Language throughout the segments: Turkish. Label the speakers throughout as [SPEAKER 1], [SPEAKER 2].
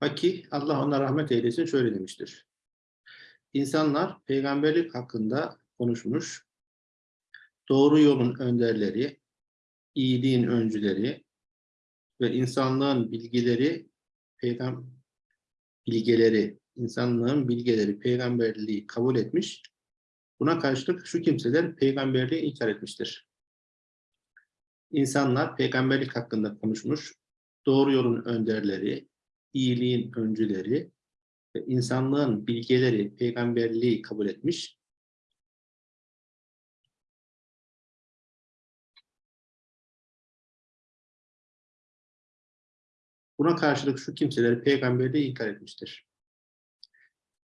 [SPEAKER 1] Haki Allah ona rahmet eylesin şöyle demiştir. İnsanlar peygamberlik hakkında konuşmuş, doğru yolun önderleri, iyiliğin öncüleri ve insanlığın bilgileri, peygam bilgeleri, insanlığın bilgeleri peygamberliği kabul etmiş. Buna karşılık şu kimseler peygamberliği inkar etmiştir. İnsanlar peygamberlik hakkında konuşmuş, doğru yolun önderleri, iyiliğin öncüleri insanlığın bilgeleri peygamberliği kabul etmiş. Buna karşılık şu kimseler peygamberliği inkar etmiştir.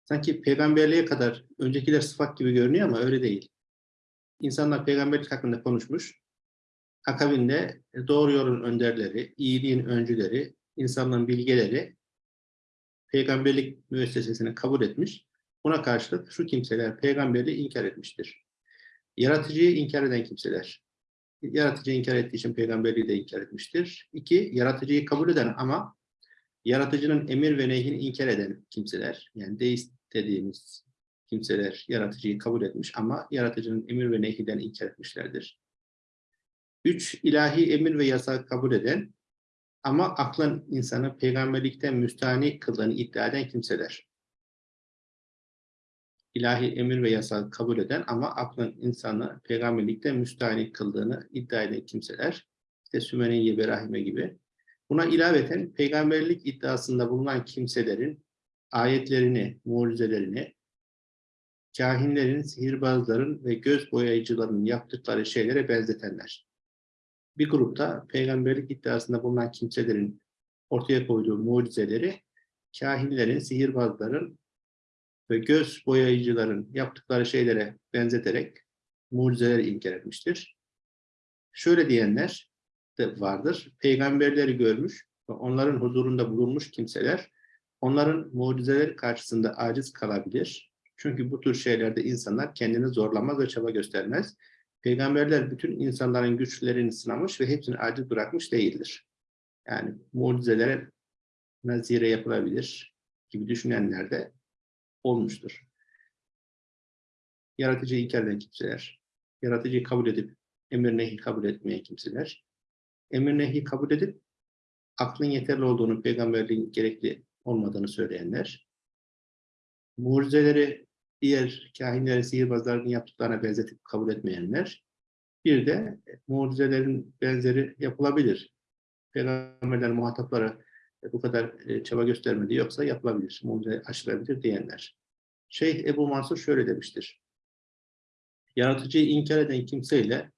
[SPEAKER 1] Sanki peygamberliğe kadar öncekiler sıfat gibi görünüyor ama öyle değil. İnsanlar peygamberlik hakkında konuşmuş. Akabinde doğru yolun önderleri, iyiliğin öncüleri, insanların bilgeleri peygamberlik müessesesini kabul etmiş. Buna karşılık şu kimseler peygamberliği inkar etmiştir. Yaratıcıyı inkar eden kimseler. Yaratıcıyı inkar ettiği için peygamberliği de inkar etmiştir. İki, yaratıcıyı kabul eden ama yaratıcının emir ve nehyini inkar eden kimseler. Yani deist dediğimiz kimseler yaratıcıyı kabul etmiş ama yaratıcının emir ve nehyiden inkar etmişlerdir. Üç, ilahi emir ve yasak kabul eden ama aklın insanı peygamberlikten müstahni kıldığını iddia eden kimseler. İlahi emir ve yasağı kabul eden ama aklın insanı peygamberlikten müstahni kıldığını iddia eden kimseler. İşte Sümeyye Berahime gibi. Buna ilaveten peygamberlik iddiasında bulunan kimselerin ayetlerini, mucizelerini, kahinlerin, sihirbazların ve göz boyayıcıların yaptıkları şeylere benzetenler bir grupta peygamberlik iddiasında bulunan kimselerin ortaya koyduğu mucizeleri kahinlerin, sihirbazların ve göz boyayıcıların yaptıkları şeylere benzeterek mucizeleri inkar etmiştir. Şöyle diyenler de vardır. Peygamberleri görmüş ve onların huzurunda bulunmuş kimseler onların mucizeleri karşısında aciz kalabilir. Çünkü bu tür şeylerde insanlar kendini zorlamaz ve çaba göstermez. Peygamberler bütün insanların güçlerini sınamış ve hepsini aciz bırakmış değildir. Yani mucizelere nazire yapılabilir gibi düşünenler de olmuştur. Yaratıcıyı inkar kimseler, yaratıcıyı kabul edip emir nehi kabul etmeyen kimseler, emir nehi kabul edip aklın yeterli olduğunu, peygamberliğin gerekli olmadığını söyleyenler, mucizeleri diğer kahinlerin, sihirbazların yaptıklarına benzetip kabul etmeyenler, bir de mucizelerin benzeri yapılabilir. Peygamberler muhataplara bu kadar e, çaba göstermedi yoksa yapılabilir, mucize aşılabilir diyenler. Şeyh Ebu Mansur şöyle demiştir. Yaratıcıyı inkar eden kimseyle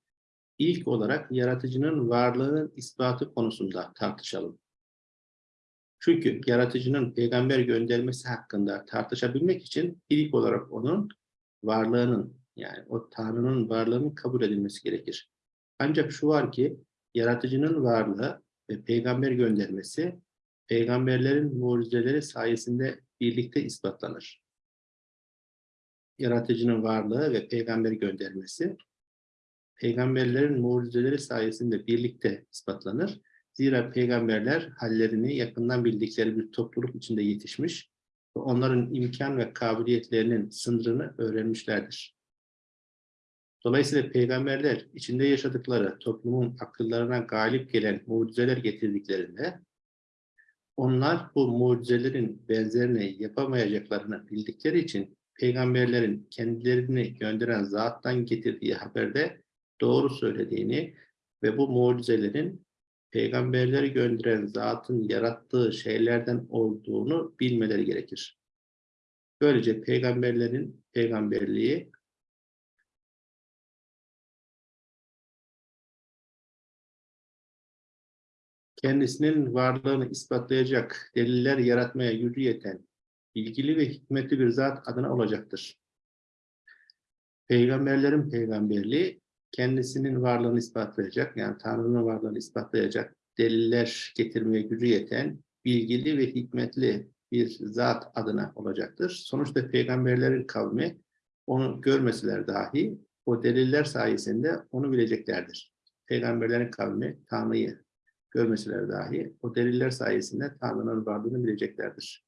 [SPEAKER 1] ilk olarak yaratıcının varlığının ispatı konusunda tartışalım. Çünkü yaratıcının peygamber göndermesi hakkında tartışabilmek için ilk olarak onun varlığının yani o Tanrı'nın varlığının kabul edilmesi gerekir. Ancak şu var ki yaratıcının varlığı ve peygamber göndermesi peygamberlerin mucizeleri sayesinde birlikte ispatlanır. Yaratıcının varlığı ve peygamber göndermesi peygamberlerin mucizeleri sayesinde birlikte ispatlanır Zira peygamberler hallerini yakından bildikleri bir topluluk içinde yetişmiş ve onların imkan ve kabiliyetlerinin sınırını öğrenmişlerdir. Dolayısıyla peygamberler içinde yaşadıkları toplumun akıllarına galip gelen mucizeler getirdiklerinde onlar bu mucizelerin benzerini yapamayacaklarını bildikleri için peygamberlerin kendilerini gönderen zattan getirdiği haberde doğru söylediğini ve bu mucizelerin peygamberleri gönderen zatın yarattığı şeylerden olduğunu bilmeleri gerekir. Böylece peygamberlerin peygamberliği kendisinin varlığını ispatlayacak deliller yaratmaya gücü yeten, bilgili ve hikmetli bir zat adına olacaktır. Peygamberlerin peygamberliği kendisinin varlığını ispatlayacak, yani Tanrı'nın varlığını ispatlayacak deliller getirmeye gücü yeten, bilgili ve hikmetli bir zat adına olacaktır. Sonuçta peygamberlerin kavmi onu görmeseler dahi o deliller sayesinde onu bileceklerdir. Peygamberlerin kavmi Tanrı'yı görmeseler dahi o deliller sayesinde Tanrı'nın varlığını bileceklerdir.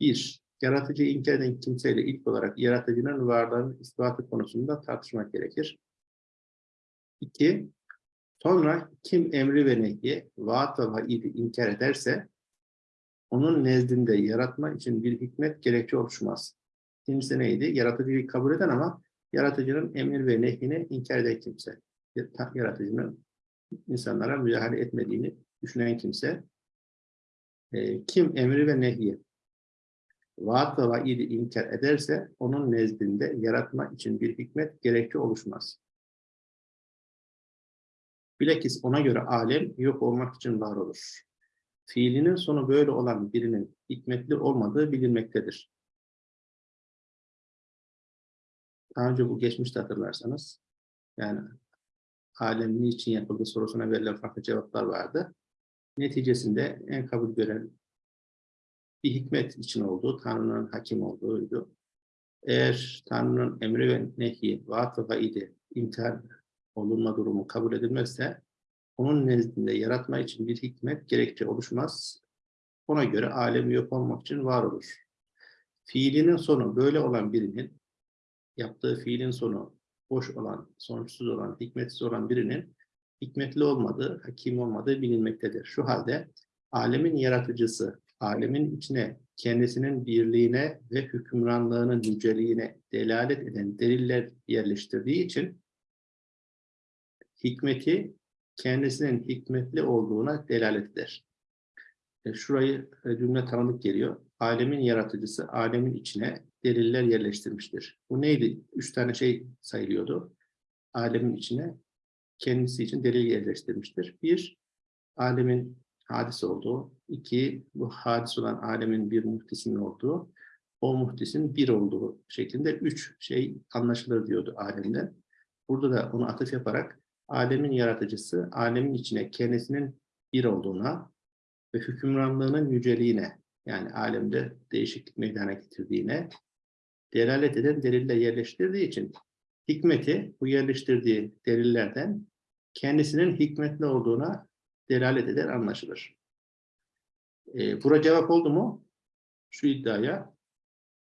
[SPEAKER 1] Bir, yaratıcıyı inkar eden kimseyle ilk olarak yaratıcının varlığının ispatı konusunda tartışmak gerekir. İki, sonra kim emri ve nehyi, vaat ve vaidi inkar ederse, onun nezdinde yaratma için bir hikmet gerekçe oluşmaz. İkincisi neydi? Yaratıcıyı kabul eden ama yaratıcının emir ve nehyini inkar eden kimse. Yaratıcının insanlara müdahale etmediğini düşünen kimse. E, kim emri ve nehyi vaat vaidi inkar ederse onun nezdinde yaratma için bir hikmet gerekçe oluşmaz. Bilakis ona göre alem yok olmak için var olur. Fiilinin sonu böyle olan birinin hikmetli olmadığı bilinmektedir. Daha önce bu geçmişte hatırlarsanız, yani alem niçin yapıldı sorusuna verilen farklı cevaplar vardı. Neticesinde en kabul gören bir hikmet için olduğu, Tanrı'nın hakim olduğuydu. Eğer Tanrı'nın emri ve nehi, vaat ve vaidi, imtihan olunma durumu kabul edilmezse, onun nezdinde yaratma için bir hikmet gerekçe oluşmaz. Ona göre alemi yok olmak için var olur. Fiilinin sonu böyle olan birinin, yaptığı fiilin sonu boş olan, sonuçsuz olan, hikmetsiz olan birinin hikmetli olmadığı, hakim olmadığı bilinmektedir. Şu halde alemin yaratıcısı, alemin içine kendisinin birliğine ve hükümranlığının yüceliğine delalet eden deliller yerleştirdiği için hikmeti kendisinin hikmetli olduğuna delalet eder. E, şurayı e, cümle tanıdık geliyor. Alemin yaratıcısı alemin içine deliller yerleştirmiştir. Bu neydi? Üç tane şey sayılıyordu. Alemin içine kendisi için delil yerleştirmiştir. Bir, alemin hadis olduğu. İki bu hadis olan alemin bir muhtisinin olduğu. O muhtisin bir olduğu şeklinde üç şey anlaşılır diyordu alemden. Burada da onu atıf yaparak alemin yaratıcısı, alemin içine kendisinin bir olduğuna ve hükümranlığının yüceliğine, yani alemde değişiklik meydana getirdiğine delalet eden deliller yerleştirdiği için hikmeti bu yerleştirdiği delillerden kendisinin hikmetli olduğuna delalet eder anlaşılır. E, bura cevap oldu mu? Şu iddiaya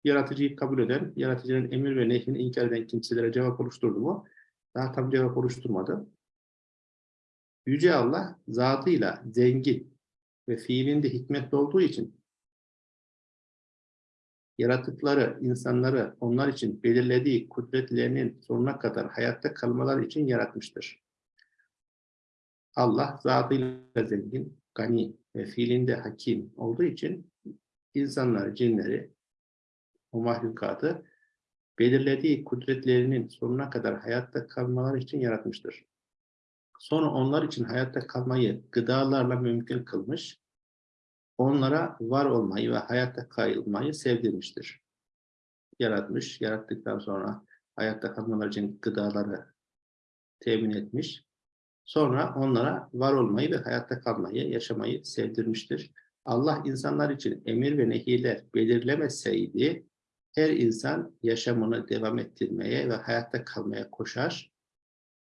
[SPEAKER 1] yaratıcıyı kabul eden, yaratıcının emir ve nehyini inkar eden kimselere cevap oluşturdu mu? Daha tam cevap oluşturmadı. Yüce Allah zatıyla zengin ve fiilinde hikmetli olduğu için yaratıkları, insanları onlar için belirlediği kudretlerinin sonuna kadar hayatta kalmaları için yaratmıştır. Allah zatıyla zengin, gani ve fiilinde hakim olduğu için insanları, cinleri, o mahlukatı belirlediği kudretlerinin sonuna kadar hayatta kalmaları için yaratmıştır. Sonra onlar için hayatta kalmayı gıdalarla mümkün kılmış, onlara var olmayı ve hayatta kalmayı sevdirmiştir. Yaratmış, yarattıktan sonra hayatta kalmaları için gıdaları temin etmiş, sonra onlara var olmayı ve hayatta kalmayı, yaşamayı sevdirmiştir. Allah insanlar için emir ve nehiler belirlemeseydi, her insan yaşamını devam ettirmeye ve hayatta kalmaya koşar.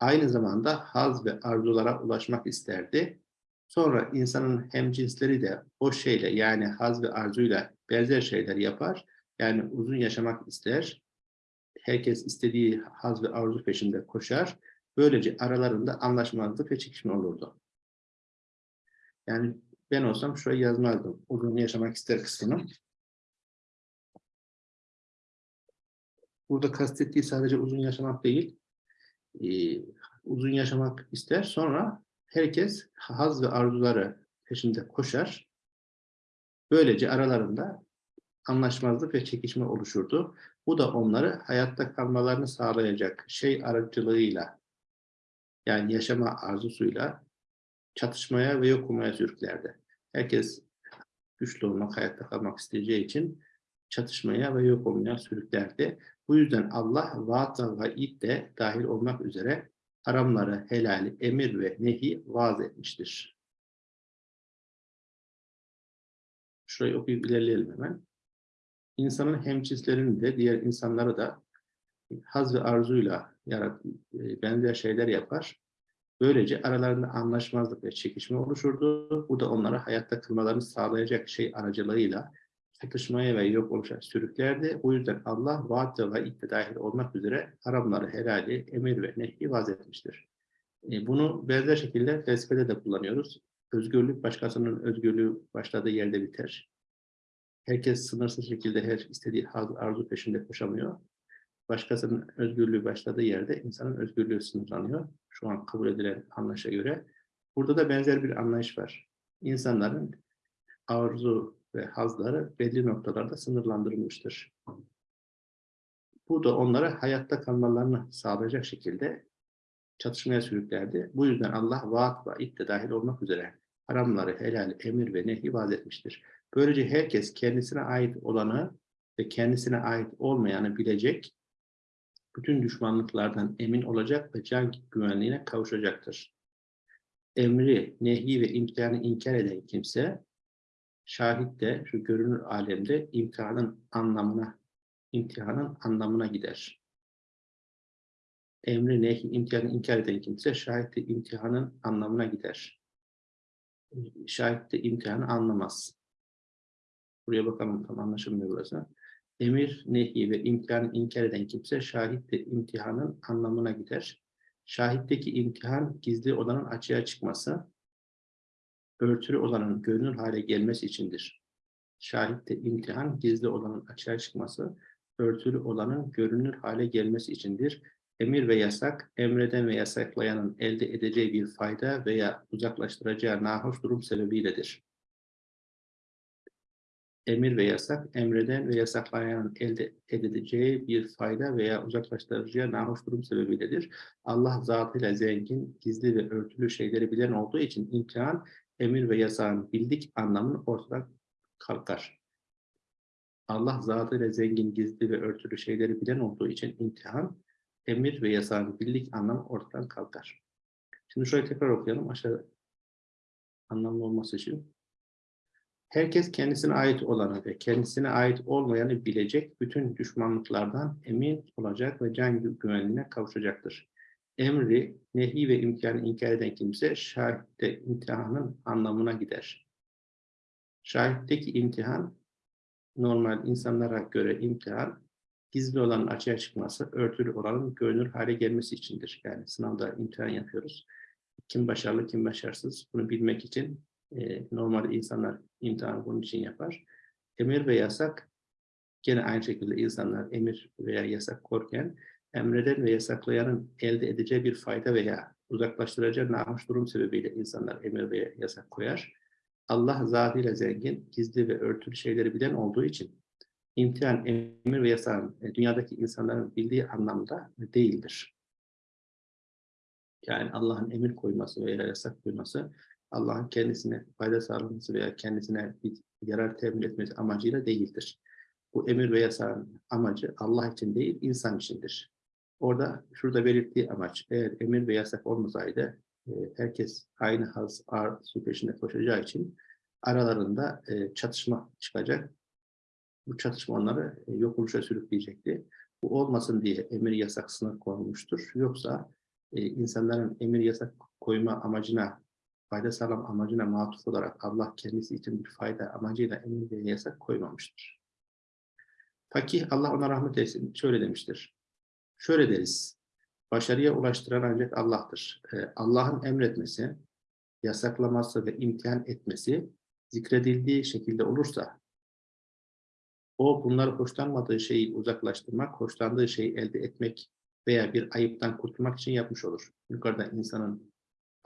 [SPEAKER 1] Aynı zamanda haz ve arzulara ulaşmak isterdi. Sonra insanın hemcinsleri de o şeyle yani haz ve arzuyla benzer şeyler yapar. Yani uzun yaşamak ister. Herkes istediği haz ve arzu peşinde koşar. Böylece aralarında anlaşmazlık ve çekişme olurdu. Yani ben olsam şurayı yazmazdım. Uzun yaşamak ister kısmını. Burada kastettiği sadece uzun yaşamak değil, e, uzun yaşamak ister. Sonra herkes haz ve arzuları peşinde koşar. Böylece aralarında anlaşmazlık ve çekişme oluşurdu. Bu da onları hayatta kalmalarını sağlayacak şey aracılığıyla yani yaşama arzusuyla çatışmaya ve yok olmaya sürüklerdi. Herkes güçlü olmak, hayatta kalmak isteyeceği için çatışmaya ve yok olmaya sürüklerdi. Bu yüzden Allah vaat ve vaid de dahil olmak üzere haramları, helali, emir ve nehi vaaz etmiştir. Şurayı okuyup ilerleyelim hemen. İnsanın hemcinslerini de diğer insanları da haz ve arzuyla yarat, e, benzer şeyler yapar. Böylece aralarında anlaşmazlık ve çekişme oluşurdu. Bu da onlara hayatta kılmalarını sağlayacak şey aracılığıyla çatışmaya ve yok oluşa sürüklerdi. O yüzden Allah vaat ve vaidde dahil olmak üzere haramları, helali, emir ve nehi vaz etmiştir. E, Bunu benzer şekilde felsefede de kullanıyoruz. Özgürlük başkasının özgürlüğü başladığı yerde biter. Herkes sınırsız şekilde her istediği arzu peşinde koşamıyor. Başkasının özgürlüğü başladığı yerde insanın özgürlüğü sınırlanıyor. Şu an kabul edilen anlayışa göre. Burada da benzer bir anlayış var. İnsanların arzu ve hazları belli noktalarda sınırlandırılmıştır. Bu da onlara hayatta kalmalarını sağlayacak şekilde çatışmaya sürüklerdi. Bu yüzden Allah vaat ve iddia dahil olmak üzere haramları, helal, emir ve nehi vaz etmiştir. Böylece herkes kendisine ait olanı ve kendisine ait olmayanı bilecek, bütün düşmanlıklardan emin olacak ve can güvenliğine kavuşacaktır. Emri, nehi ve imtihanı inkar eden kimse, şahit de şu görünür alemde imtihanın anlamına, imtihanın anlamına gider. Emri, nehi, imtihanı inkar eden kimse, şahit de imtihanın anlamına gider. Şahit de imtihanı anlamaz. Buraya bakalım tam anlaşılmıyor burası. Emir, nehi ve imtihanı inkar eden kimse şahit de imtihanın anlamına gider. Şahitteki imtihan gizli olanın açığa çıkması, örtülü olanın görünür hale gelmesi içindir. Şahitte imtihan gizli olanın açığa çıkması, örtülü olanın görünür hale gelmesi içindir. Emir ve yasak, emreden ve yasaklayanın elde edeceği bir fayda veya uzaklaştıracağı nahoş durum sebebiyledir emir ve yasak, emreden ve yasaklayan elde edileceği bir fayda veya uzaklaştırıcıya nahoş durum sebebiyledir. Allah zatıyla zengin, gizli ve örtülü şeyleri bilen olduğu için imtihan, emir ve yasağın bildik anlamını ortadan kalkar. Allah zatıyla zengin, gizli ve örtülü şeyleri bilen olduğu için imtihan, emir ve yasağın bildik anlamı ortadan kalkar. Şimdi şöyle tekrar okuyalım aşağı anlamlı olması için. Herkes kendisine ait olanı ve kendisine ait olmayanı bilecek, bütün düşmanlıklardan emin olacak ve can güvenliğine kavuşacaktır. Emri, nehi ve imkanı inkar eden kimse şahitte imtihanın anlamına gider. Şahitteki imtihan, normal insanlara göre imtihan, gizli olanın açığa çıkması, örtülü olanın görünür hale gelmesi içindir. Yani sınavda imtihan yapıyoruz. Kim başarılı, kim başarısız bunu bilmek için e, normalde insanlar imtihanı bunun için yapar. Emir ve yasak gene aynı şekilde insanlar emir veya yasak korken emreden ve yasaklayanın elde edeceği bir fayda veya uzaklaştıracağı nahoş durum sebebiyle insanlar emir ve yasak koyar. Allah zatıyla zengin, gizli ve örtülü şeyleri bilen olduğu için imtihan, emir ve yasağın e, dünyadaki insanların bildiği anlamda değildir. Yani Allah'ın emir koyması veya yasak koyması Allah'ın kendisine fayda sağlaması veya kendisine bir yarar temin etmesi amacıyla değildir. Bu emir ve yasağın amacı Allah için değil, insan içindir. Orada şurada belirttiği amaç, eğer emir ve yasak olmasaydı e, herkes aynı haz, arzu peşinde koşacağı için aralarında e, çatışma çıkacak. Bu çatışma onları e, yok oluşa sürükleyecekti. Bu olmasın diye emir yasak sınır konulmuştur. Yoksa insanların emir yasak koyma amacına fayda sağlam amacına matuf olarak Allah kendisi için bir fayda amacıyla emir ve yasak koymamıştır. Fakih Allah ona rahmet eylesin şöyle demiştir. Şöyle deriz. Başarıya ulaştıran ancak Allah'tır. Ee, Allah'ın emretmesi, yasaklaması ve imtihan etmesi zikredildiği şekilde olursa o bunları hoşlanmadığı şeyi uzaklaştırmak, hoşlandığı şeyi elde etmek veya bir ayıptan kurtulmak için yapmış olur. Yukarıda insanın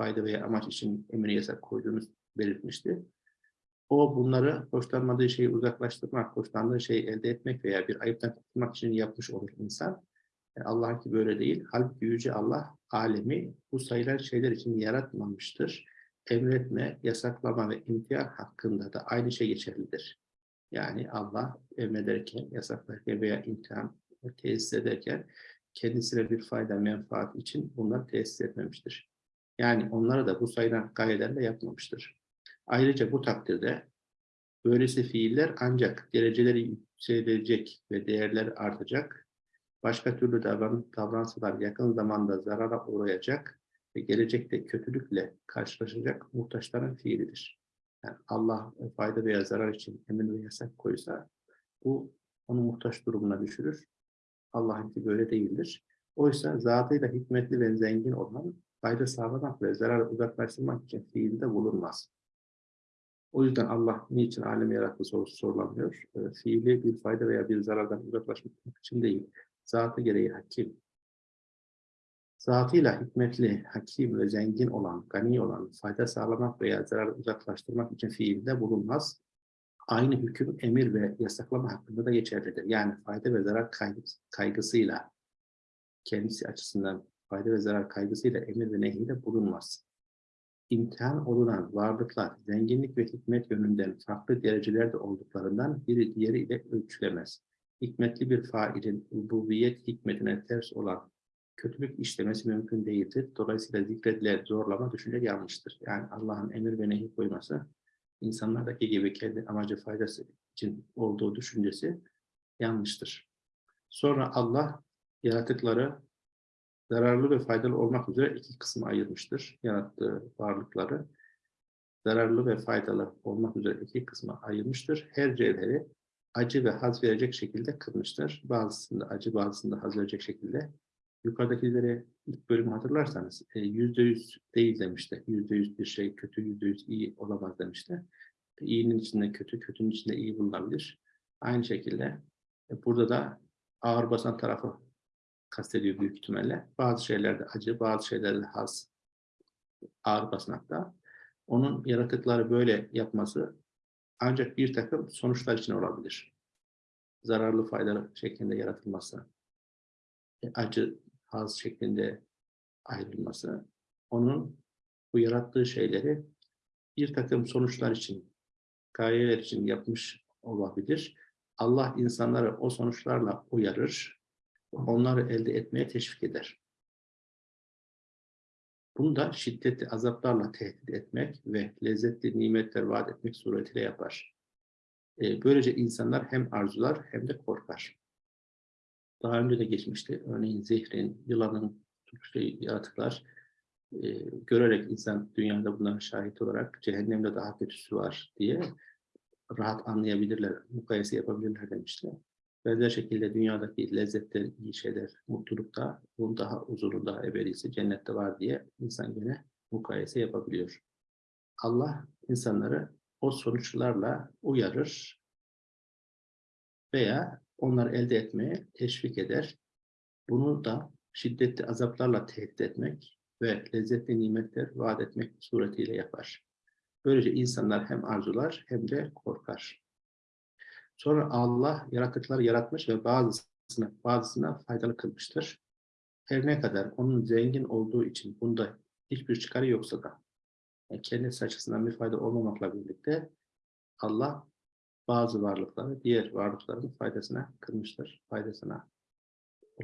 [SPEAKER 1] fayda veya amaç için emir yasak koyduğunu belirtmişti. O bunları hoşlanmadığı şeyi uzaklaştırmak, hoşlandığı şeyi elde etmek veya bir ayıptan kurtulmak için yapmış olur insan. E, Allah ki böyle değil. Halbuki Yüce Allah alemi bu sayılan şeyler için yaratmamıştır. Emretme, yasaklama ve imtihan hakkında da aynı şey geçerlidir. Yani Allah emrederken, yasaklarken veya imtihan tesis ederken kendisine bir fayda, menfaat için bunları tesis etmemiştir. Yani onlara da bu sayılan gayelerle yapmamıştır. Ayrıca bu takdirde böylesi fiiller ancak dereceleri yükselecek ve değerleri artacak, başka türlü davran davransalar yakın zamanda zarara uğrayacak ve gelecekte kötülükle karşılaşacak muhtaçların fiilidir. Yani Allah fayda veya zarar için emir ve yasak koysa bu onu muhtaç durumuna düşürür. Allah'ınki böyle değildir. Oysa zatıyla hikmetli ve zengin olan fayda sağlamak ve zarar uzaklaştırmak için fiilde bulunmaz. O yüzden Allah niçin alemi yarattı sorusu sorulamıyor. E, fiili bir fayda veya bir zarardan uzaklaşmak için değil. Zatı gereği hakim. Zatıyla hikmetli, hakim ve zengin olan, gani olan, fayda sağlamak veya zarar uzaklaştırmak için fiilde bulunmaz. Aynı hüküm emir ve yasaklama hakkında da geçerlidir. Yani fayda ve zarar kaygısıyla, kendisi açısından fayda ve zarar kaygısıyla emir ve nehirde bulunmaz imtihan olunan varlıklar zenginlik ve hikmet yönünden farklı derecelerde olduklarından biri diğeri ile ölçülemez. Hikmetli bir failin ubuviyet hikmetine ters olan kötülük işlemesi mümkün değildir. Dolayısıyla zikredilen zorlama düşünce yanlıştır. Yani Allah'ın emir ve nehi koyması insanlardaki gibi kendi amacı faydası için olduğu düşüncesi yanlıştır. Sonra Allah yaratıkları zararlı ve faydalı olmak üzere iki kısma ayırmıştır yarattığı varlıkları. Zararlı ve faydalı olmak üzere iki kısma ayırmıştır. Her cevheri acı ve haz verecek şekilde kılmıştır. Bazısında acı, bazısında haz verecek şekilde. Yukarıdakileri ilk bölümü hatırlarsanız e, yüzde yüz değil demişti. Yüzde yüz bir şey kötü, yüzde yüz iyi olamaz demişti. İyinin içinde kötü, kötünün içinde iyi bulunabilir. Aynı şekilde e, burada da ağır basan tarafı kastediyor büyük ihtimalle. Bazı şeylerde acı, bazı şeylerde haz, ağır basmakta. Onun yaratıkları böyle yapması ancak bir takım sonuçlar için olabilir. Zararlı, faydalı şeklinde yaratılması, e, acı, haz şeklinde ayrılması, onun bu yarattığı şeyleri bir takım sonuçlar için, gayeler için yapmış olabilir. Allah insanları o sonuçlarla uyarır, onları elde etmeye teşvik eder. Bunu da şiddetli azaplarla tehdit etmek ve lezzetli nimetler vaat etmek suretiyle yapar. Ee, böylece insanlar hem arzular hem de korkar. Daha önce de geçmişti. Örneğin zehrin, yılanın tutuştuğu yaratıklar e, görerek insan dünyada bunlara şahit olarak cehennemde daha kötüsü var diye rahat anlayabilirler, mukayese yapabilirler demişler. Benzer şekilde dünyadaki lezzetler, iyi şeyler, mutlulukta bunun daha uzunu, daha ebedisi cennette var diye insan yine mukayese yapabiliyor. Allah insanları o sonuçlarla uyarır veya onları elde etmeye teşvik eder. Bunu da şiddetli azaplarla tehdit etmek ve lezzetli nimetler vaat etmek suretiyle yapar. Böylece insanlar hem arzular hem de korkar. Sonra Allah yaratıkları yaratmış ve bazısına, bazısına faydalı kılmıştır. Her ne kadar onun zengin olduğu için bunda hiçbir çıkarı yoksa da yani kendisi açısından bir fayda olmamakla birlikte Allah bazı varlıkları diğer varlıkların faydasına kılmıştır. Faydasına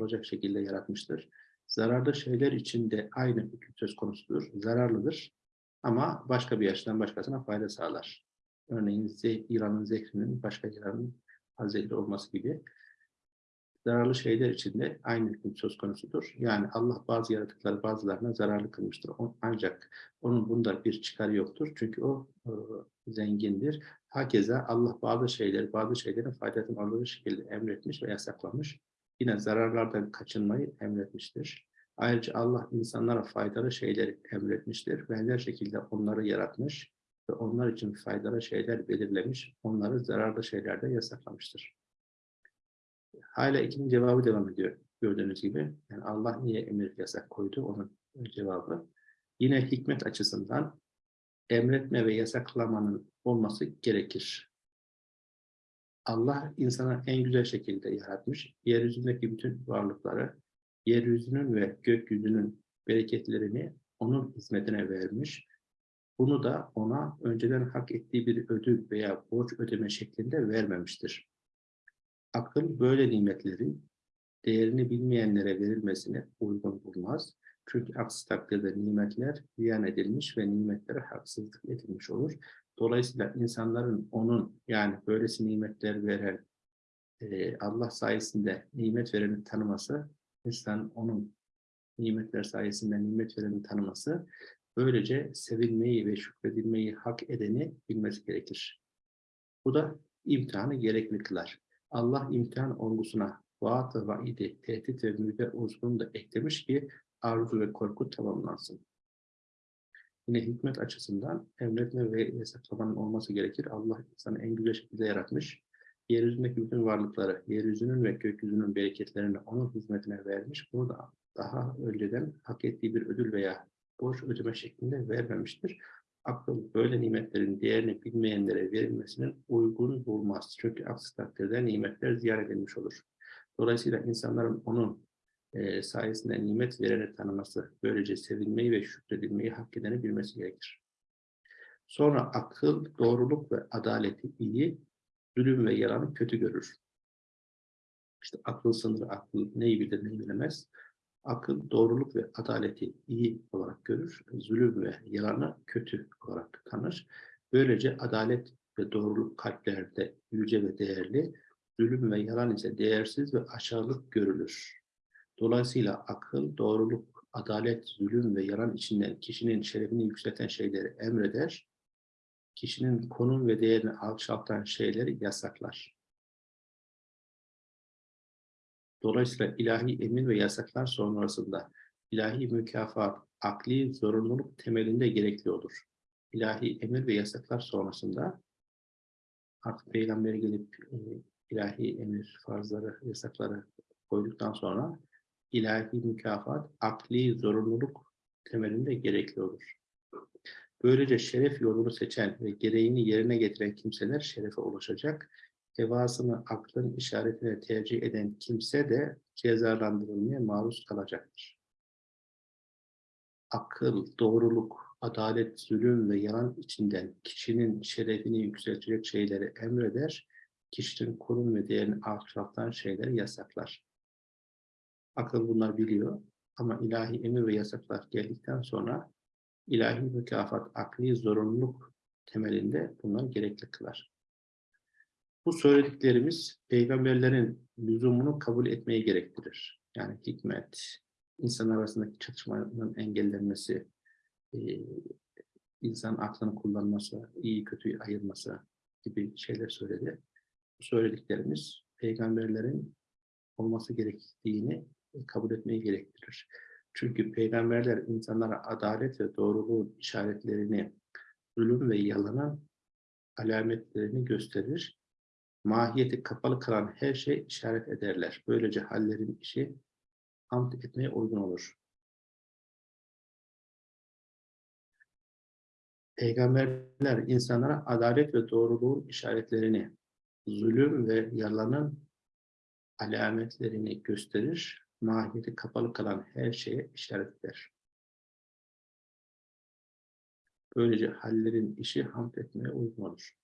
[SPEAKER 1] olacak şekilde yaratmıştır. Zararlı şeyler için de aynı hüküm söz konusudur. Zararlıdır ama başka bir yaştan başkasına fayda sağlar. Örneğin İran'ın zehrinin başka İran'ın zehri olması gibi zararlı şeyler içinde aynı hüküm söz konusudur. Yani Allah bazı yaratıkları bazılarına zararlı kılmıştır. Ancak onun bunda bir çıkarı yoktur. Çünkü o e, zengindir. Hakeza Allah bazı şeyleri, bazı şeylerin faydasını aldığı şekilde emretmiş ve yasaklamış. Yine zararlardan kaçınmayı emretmiştir. Ayrıca Allah insanlara faydalı şeyleri emretmiştir. Benzer şekilde onları yaratmış ve onlar için faydalı şeyler belirlemiş, onları zararlı şeylerde yasaklamıştır. Hala ikinci cevabı devam ediyor gördüğünüz gibi. Yani Allah niye emir yasak koydu onun cevabı. Yine hikmet açısından emretme ve yasaklamanın olması gerekir. Allah insana en güzel şekilde yaratmış. Yeryüzündeki bütün varlıkları, yeryüzünün ve gökyüzünün bereketlerini onun hizmetine vermiş bunu da ona önceden hak ettiği bir ödül veya borç ödeme şeklinde vermemiştir. Akıl böyle nimetlerin değerini bilmeyenlere verilmesine uygun bulmaz. Çünkü aksi takdirde nimetler ziyan edilmiş ve nimetlere haksızlık edilmiş olur. Dolayısıyla insanların onun yani böylesi nimetler veren e, Allah sayesinde nimet vereni tanıması insan onun nimetler sayesinde nimet vereni tanıması, böylece sevilmeyi ve şükredilmeyi hak edeni bilmesi gerekir. Bu da imtihanı gerekli. Allah imtihan olgusuna vaat ve vaidi, tehdit ve müjde unsurunu da eklemiş ki arzu ve korku tamamlansın. Yine hikmet açısından emretme ve yasaklamanın olması gerekir. Allah insanı en güzel şekilde yaratmış. Yeryüzündeki bütün varlıkları, yeryüzünün ve gökyüzünün bereketlerini onun hizmetine vermiş. Bunu da daha önceden hak ettiği bir ödül veya borç ödeme şeklinde vermemiştir. Akıl böyle nimetlerin değerini bilmeyenlere verilmesinin uygun bulmaz. Çünkü aksi takdirde nimetler ziyan edilmiş olur. Dolayısıyla insanların onun e, sayesinde nimet vereni tanıması, böylece sevilmeyi ve şükredilmeyi hak edeni bilmesi gerekir. Sonra akıl, doğruluk ve adaleti iyi, zulüm ve yalanı kötü görür. İşte akıl sınırı, akıl neyi bilir, neyi bilemez. Akıl, doğruluk ve adaleti iyi olarak görür, zulüm ve yalanı kötü olarak tanır. Böylece adalet ve doğruluk kalplerde yüce ve değerli, zulüm ve yalan ise değersiz ve aşağılık görülür. Dolayısıyla akıl, doğruluk, adalet, zulüm ve yalan içinden kişinin şerefini yükselten şeyleri emreder, kişinin konum ve değerini alçaltan şeyleri yasaklar. Dolayısıyla ilahi emir ve yasaklar sonrasında ilahi mükafat, akli zorunluluk temelinde gerekli olur. İlahi emir ve yasaklar sonrasında artık peygamberi gelip e, ilahi emir, farzları, yasakları koyduktan sonra ilahi mükafat, akli zorunluluk temelinde gerekli olur. Böylece şeref yolunu seçen ve gereğini yerine getiren kimseler şerefe ulaşacak. Hevasını aklın işaretine tercih eden kimse de cezalandırılmaya maruz kalacaktır. Akıl, doğruluk, adalet, zulüm ve yalan içinden kişinin şerefini yükseltecek şeyleri emreder, kişinin konum ve değerini alçaltan şeyleri yasaklar. Akıl bunlar biliyor ama ilahi emir ve yasaklar geldikten sonra ilahi mükafat, akli zorunluluk temelinde bunlar gerekli kılar. Bu söylediklerimiz peygamberlerin lüzumunu kabul etmeyi gerektirir. Yani hikmet, insan arasındaki çatışmanın engellenmesi, e, insan aklını kullanması, iyi kötüyü ayırması gibi şeyler söyledi. Bu söylediklerimiz peygamberlerin olması gerektiğini kabul etmeyi gerektirir. Çünkü peygamberler insanlara adalet ve doğruluğun işaretlerini, zulüm ve yalanın alametlerini gösterir. Mahiyeti kapalı kalan her şey işaret ederler. Böylece hallerin işi hamd etmeye uygun olur. Peygamberler insanlara adalet ve doğruluğun işaretlerini, zulüm ve yalanın alametlerini gösterir mahiyeti kapalı kalan her şeye işaret eder. Böylece hallerin işi hamd etmeye uygun olur.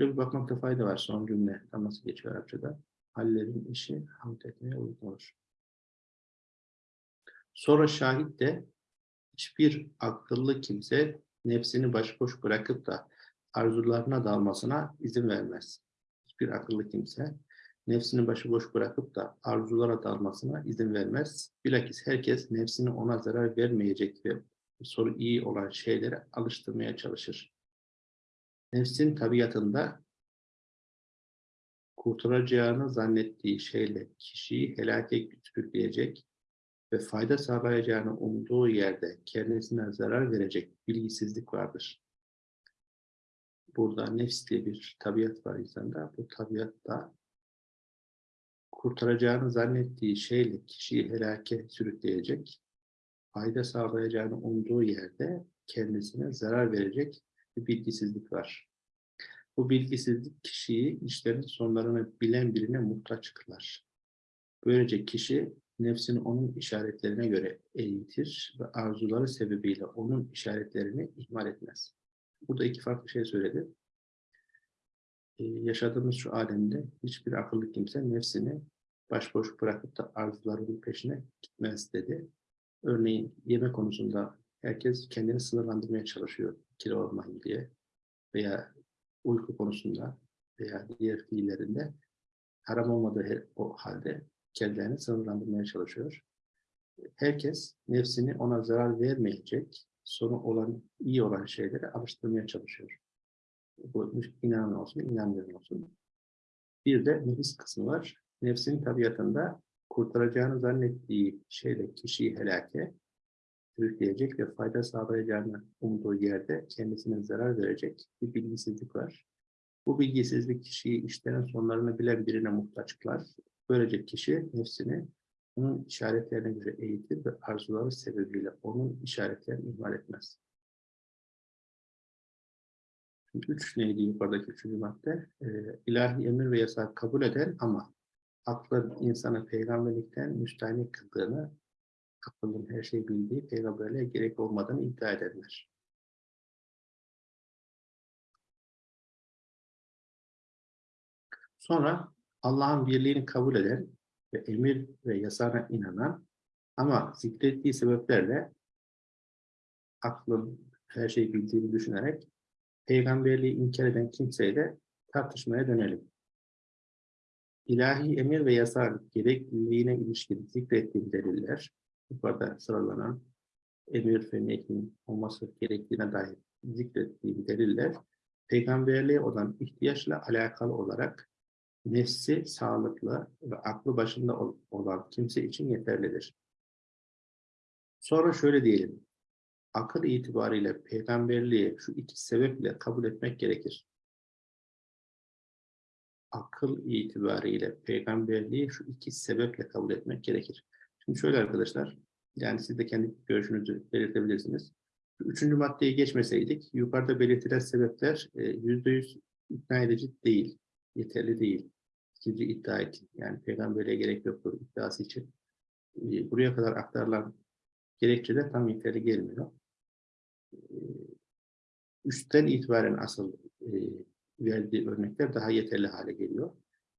[SPEAKER 1] Şuraya bir bakmakta fayda var son cümle. Tam nasıl geçiyor Arapçada? Hallerin işi hamd etmeye uygun olur. Sonra şahit de hiçbir akıllı kimse nefsini başboş bırakıp da arzularına dalmasına izin vermez. Hiçbir akıllı kimse nefsini başıboş bırakıp da arzulara dalmasına izin vermez. Bilakis herkes nefsini ona zarar vermeyecek ve soru iyi olan şeylere alıştırmaya çalışır. Nefsin tabiatında kurtaracağını zannettiği şeyle kişiyi helake sürükleyecek ve fayda sağlayacağını umduğu yerde kendisine zarar verecek bilgisizlik vardır. Burada nefs diye bir tabiat var insanda. Bu tabiatta kurtaracağını zannettiği şeyle kişiyi helake sürükleyecek, fayda sağlayacağını umduğu yerde kendisine zarar verecek bir bilgisizlik var. Bu bilgisizlik kişiyi işlerin sonlarını bilen birine muhtaç kılar. Böylece kişi nefsini onun işaretlerine göre eğitir ve arzuları sebebiyle onun işaretlerini ihmal etmez. Burada iki farklı şey söyledi. Ee, yaşadığımız şu alemde hiçbir akıllı kimse nefsini başboş bırakıp da arzularının peşine gitmez dedi. Örneğin yeme konusunda herkes kendini sınırlandırmaya çalışıyor kilo olmayın diye veya uyku konusunda veya diğer fiillerinde haram olmadığı o halde kendilerini sınırlandırmaya çalışıyor. herkes nefsini ona zarar vermeyecek, sonu olan, iyi olan şeylere alıştırmaya çalışıyor. Bu inanan olsun, inanmayan olsun. Bir de nefis kısmı var. Nefsin tabiatında kurtaracağını zannettiği şeyle kişiyi helake sürükleyecek ve fayda sağlayacağını umduğu yerde kendisine zarar verecek bir bilgisizlik var. Bu bilgisizlik kişiyi işlerin sonlarını bilen birine muhtaç kılar. Böylece kişi nefsini onun işaretlerine göre eğitir ve arzuları sebebiyle onun işaretlerini ihmal etmez. Şimdi üç neydi yukarıdaki üçüncü madde? Ee, ilahi emir ve yasak kabul eden ama aklın insanı peygamberlikten müstahni kıldığını, aklın her şeyi bildiği peygamberliğe gerek olmadığını iddia edenler. Sonra Allah'ın birliğini kabul eden ve emir ve yasana inanan ama zikrettiği sebeplerle aklın her şeyi bildiğini düşünerek peygamberliği inkar eden kimseyle tartışmaya dönelim. İlahi emir ve yasa gerekliliğine ilişkin zikrettiğim deliller, yukarıda sıralanan emir ve nehyin olması gerektiğine dair zikrettiğim deliller, peygamberliğe olan ihtiyaçla alakalı olarak nefsi sağlıklı ve aklı başında olan kimse için yeterlidir. Sonra şöyle diyelim, akıl itibariyle peygamberliği şu iki sebeple kabul etmek gerekir. Akıl itibariyle peygamberliği şu iki sebeple kabul etmek gerekir. Şimdi şöyle arkadaşlar, yani siz de kendi görüşünüzü belirtebilirsiniz. Üçüncü maddeye geçmeseydik, yukarıda belirtilen sebepler e, yüzde yüz ikna edici değil, yeterli değil. İkinci iddia için, yani peygamberliğe gerek yoktur iddiası için. E, buraya kadar aktarılan gerekçe tam yeterli gelmiyor üstten itibaren asıl e, verdiği örnekler daha yeterli hale geliyor.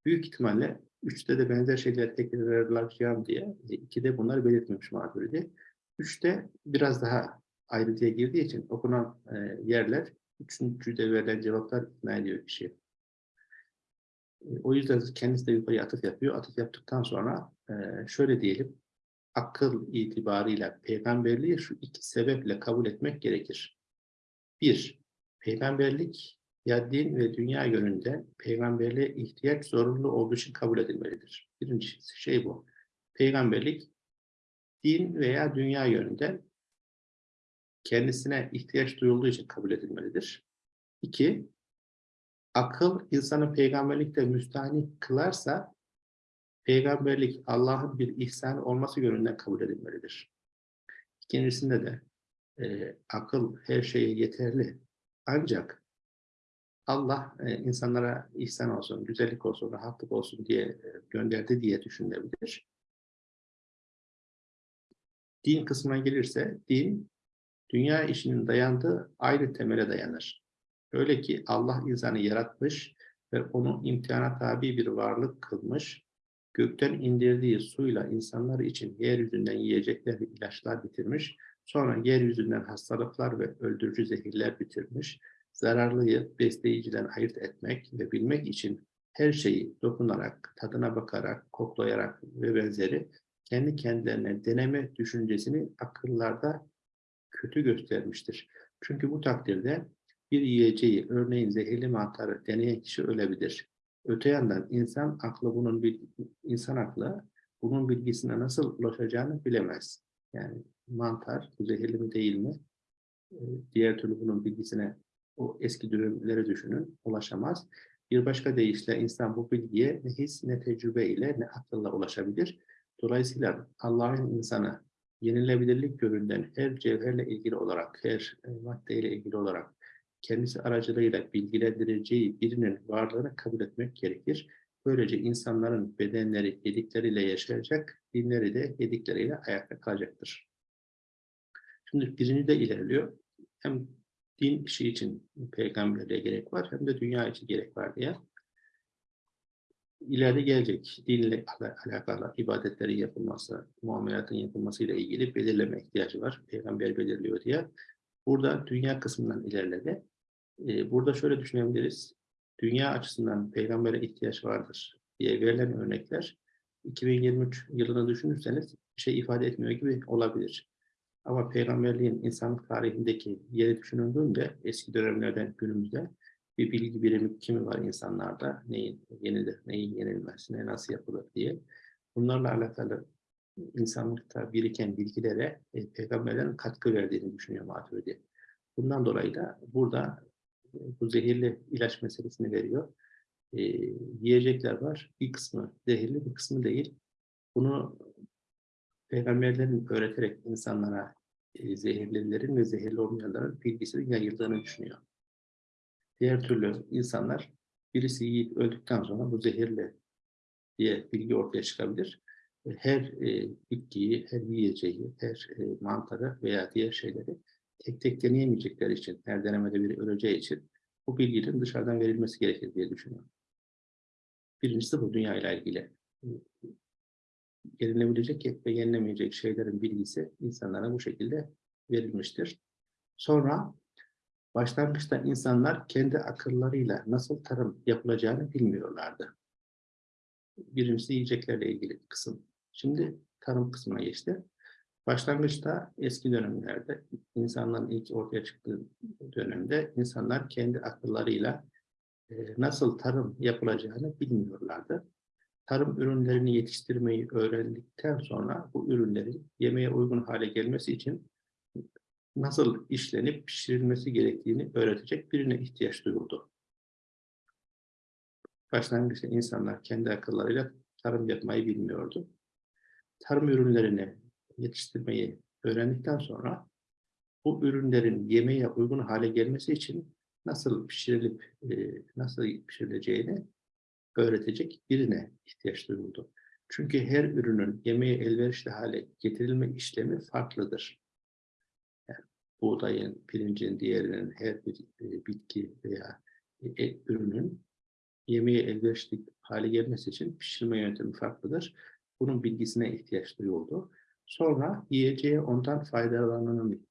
[SPEAKER 1] Büyük ihtimalle üçte de benzer şeyler tekrarlayacağım diye ikide bunları belirtmemiş Maturidi. Üçte biraz daha ayrıntıya girdiği için okunan e, yerler üçüncüde verilen cevaplar ikna ediyor kişi. E, o yüzden kendisi de yukarıya atıf yapıyor. Atıf yaptıktan sonra e, şöyle diyelim akıl itibarıyla peygamberliği şu iki sebeple kabul etmek gerekir. Bir, peygamberlik ya din ve dünya yönünde peygamberliğe ihtiyaç zorunlu olduğu için kabul edilmelidir. Birinci şey bu. Peygamberlik din veya dünya yönünde kendisine ihtiyaç duyulduğu için kabul edilmelidir. İki, akıl insanı peygamberlikte müstahni kılarsa peygamberlik Allah'ın bir ihsan olması yönünden kabul edilmelidir. İkincisinde de e, akıl her şeye yeterli. Ancak Allah e, insanlara ihsan olsun, güzellik olsun, rahatlık olsun diye e, gönderdi diye düşünebilir. Din kısmına gelirse, din dünya işinin dayandığı ayrı temele dayanır. Öyle ki Allah insanı yaratmış ve onu imtihana tabi bir varlık kılmış gökten indirdiği suyla insanlar için yeryüzünden yiyecekler ve ilaçlar bitirmiş, sonra yeryüzünden hastalıklar ve öldürücü zehirler bitirmiş, zararlıyı besleyiciden ayırt etmek ve bilmek için her şeyi dokunarak, tadına bakarak, koklayarak ve benzeri kendi kendilerine deneme düşüncesini akıllarda kötü göstermiştir. Çünkü bu takdirde bir yiyeceği, örneğin zehirli mantarı deneyen kişi ölebilir. Öte yandan insan aklı bunun bir insan aklı bunun bilgisine nasıl ulaşacağını bilemez. Yani mantar zehirli mi değil mi? Ee, diğer türlü bunun bilgisine o eski dönemleri düşünün ulaşamaz. Bir başka deyişle insan bu bilgiye ne his ne tecrübe ile ne akılla ulaşabilir. Dolayısıyla Allah'ın insanı yenilebilirlik göründen her cevherle ilgili olarak, her e, maddeyle ilgili olarak kendisi aracılığıyla bilgilendireceği birinin varlığını kabul etmek gerekir. Böylece insanların bedenleri yedikleriyle yaşayacak, dinleri de yedikleriyle ayakta kalacaktır. Şimdi birinci de ilerliyor. Hem din işi için peygamberliğe gerek var hem de dünya için gerek var diye. İleride gelecek dinle alakalı ibadetlerin yapılması, muamelatın yapılması ile ilgili belirleme ihtiyacı var. Peygamber belirliyor diye. Burada dünya kısmından ilerledi. Ee, burada şöyle düşünebiliriz. Dünya açısından peygambere ihtiyaç vardır diye verilen örnekler 2023 yılını düşünürseniz bir şey ifade etmiyor gibi olabilir. Ama peygamberliğin insanlık tarihindeki yeri düşünüldüğünde eski dönemlerden günümüzde bir bilgi birimi kimi var insanlarda, neyin yenilir, neyin yenilmez, ne nasıl yapılır diye. Bunlarla alakalı insanlıkta biriken bilgilere e, peygamberlerin katkı verdiğini düşünüyor Maturidi. Bundan dolayı da burada e, bu zehirli ilaç meselesini veriyor. E, yiyecekler var. Bir kısmı zehirli, bir kısmı değil. Bunu peygamberlerin öğreterek insanlara e, zehirlilerin ve zehirli olmayanların bilgisinin yayıldığını düşünüyor. Diğer türlü insanlar birisi yiyip öldükten sonra bu zehirli diye bilgi ortaya çıkabilir. Her e, bitkiyi, her yiyeceği, her e, mantarı veya diğer şeyleri tek tek deneyemeyecekleri için, her denemede biri öleceği için bu bilginin dışarıdan verilmesi gerekir diye düşünüyorum. Birincisi bu dünya ile ilgili. Yenilebilecek ve yenilemeyecek şeylerin bilgisi insanlara bu şekilde verilmiştir. Sonra başlangıçta insanlar kendi akıllarıyla nasıl tarım yapılacağını bilmiyorlardı. Birincisi yiyeceklerle ilgili kısım. Şimdi tarım kısmına geçti. Başlangıçta eski dönemlerde insanların ilk ortaya çıktığı dönemde insanlar kendi akıllarıyla nasıl tarım yapılacağını bilmiyorlardı. Tarım ürünlerini yetiştirmeyi öğrendikten sonra bu ürünlerin yemeğe uygun hale gelmesi için nasıl işlenip pişirilmesi gerektiğini öğretecek birine ihtiyaç duyuldu. Başlangıçta insanlar kendi akıllarıyla tarım yapmayı bilmiyordu. Tarım ürünlerini yetiştirmeyi öğrendikten sonra bu ürünlerin yemeğe uygun hale gelmesi için nasıl pişirilip e, nasıl pişirileceğini öğretecek birine ihtiyaç duyuldu. Çünkü her ürünün yemeğe elverişli hale getirilme işlemi farklıdır. Yani buğdayın, pirincin, diğerinin her bir e, bitki veya e, ürünün yemeğe elverişli hale gelmesi için pişirme yöntemi farklıdır. Bunun bilgisine ihtiyaç duyuldu. Sonra yiyeceğe ondan faydalananın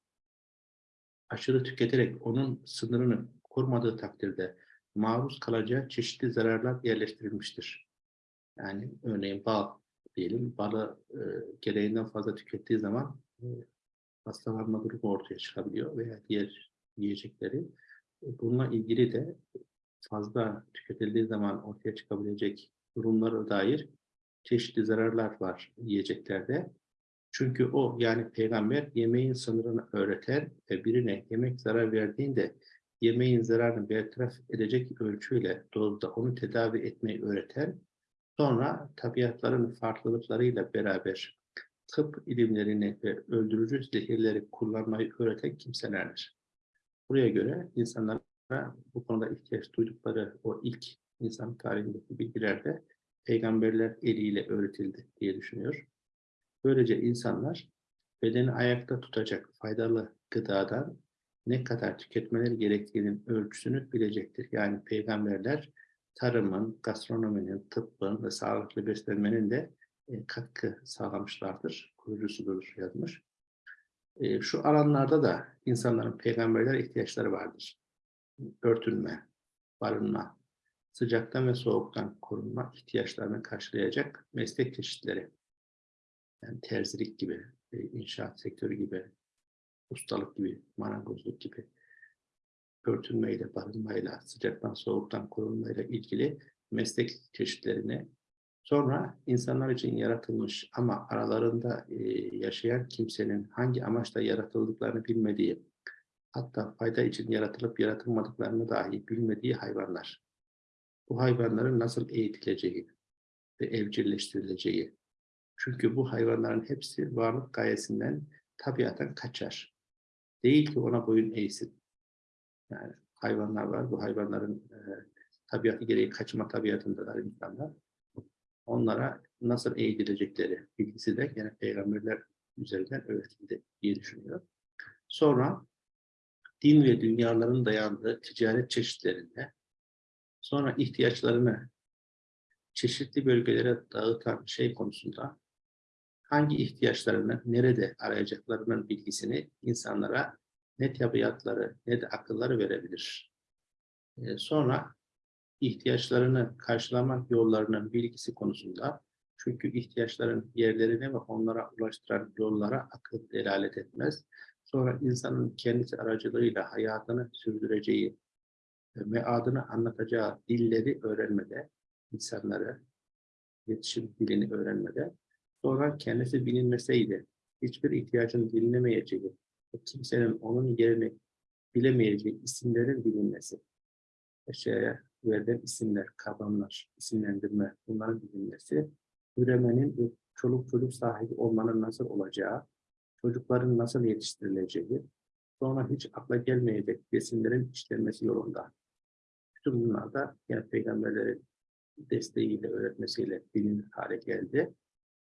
[SPEAKER 1] aşırı tüketerek onun sınırını korumadığı takdirde maruz kalacağı çeşitli zararlar yerleştirilmiştir. Yani örneğin bal diyelim, balı e, gereğinden fazla tükettiği zaman e, hastalanma durumu ortaya çıkabiliyor veya diğer yiyecekleri. E, bununla ilgili de fazla tüketildiği zaman ortaya çıkabilecek durumlara dair çeşitli zararlar var yiyeceklerde. Çünkü o yani peygamber yemeğin sınırını öğreten ve birine yemek zarar verdiğinde yemeğin zararını bertaraf edecek ölçüyle dozda onu tedavi etmeyi öğreten sonra tabiatların farklılıklarıyla beraber tıp ilimlerini ve öldürücü zehirleri kullanmayı öğreten kimselerdir. Buraya göre insanlara bu konuda ihtiyaç duydukları o ilk insan tarihindeki bilgilerde peygamberler eliyle öğretildi diye düşünüyor. Böylece insanlar bedeni ayakta tutacak faydalı gıdadan ne kadar tüketmeleri gerektiğinin ölçüsünü bilecektir. Yani peygamberler tarımın, gastronominin, tıbbın ve sağlıklı beslenmenin de e, katkı sağlamışlardır. Kurucusudur yazmış. E, şu alanlarda da insanların peygamberlere ihtiyaçları vardır. Örtünme, barınma, sıcaktan ve soğuktan korunma ihtiyaçlarını karşılayacak meslek çeşitleri. Yani terzilik gibi, e, inşaat sektörü gibi, ustalık gibi, marangozluk gibi örtünmeyle, barınmayla, sıcaktan soğuktan korunmayla ilgili meslek çeşitlerini sonra insanlar için yaratılmış ama aralarında e, yaşayan kimsenin hangi amaçla yaratıldıklarını bilmediği, hatta fayda için yaratılıp yaratılmadıklarını dahi bilmediği hayvanlar. Bu hayvanların nasıl eğitileceği ve evcilleştirileceği. Çünkü bu hayvanların hepsi varlık gayesinden tabiaten kaçar. Değil ki ona boyun eğsin. Yani hayvanlar var. Bu hayvanların e, tabiatı gereği kaçma tabiatındalar insanlar. Onlara nasıl eğitilecekleri bilgisi de yine peygamberler üzerinden öğretildi diye düşünüyorum. Sonra din ve dünyaların dayandığı ticaret çeşitlerinde sonra ihtiyaçlarını çeşitli bölgelere dağıtan şey konusunda hangi ihtiyaçlarını nerede arayacaklarının bilgisini insanlara ne tabiatları ne de akılları verebilir. Ee, sonra ihtiyaçlarını karşılamak yollarının bilgisi konusunda Çünkü ihtiyaçların yerlerine ve onlara ulaştıran yollara akıl delalet etmez. Sonra insanın kendisi aracılığıyla hayatını sürdüreceği ve adını anlatacağı dilleri öğrenmede, insanları, iletişim dilini öğrenmede, sonra kendisi bilinmeseydi, hiçbir ihtiyacın dinlemeyeceği, kimsenin onun yerini bilemeyeceği isimlerin bilinmesi, eşyaya verilen isimler, kavramlar, isimlendirme, bunların bilinmesi, üremenin çoluk çocuk sahibi olmanın nasıl olacağı, çocukların nasıl yetiştirileceği, sonra hiç akla gelmeyecek besinlerin işlenmesi yolunda. Bütün bunlar da yani peygamberlerin desteğiyle, öğretmesiyle bilinir hale geldi.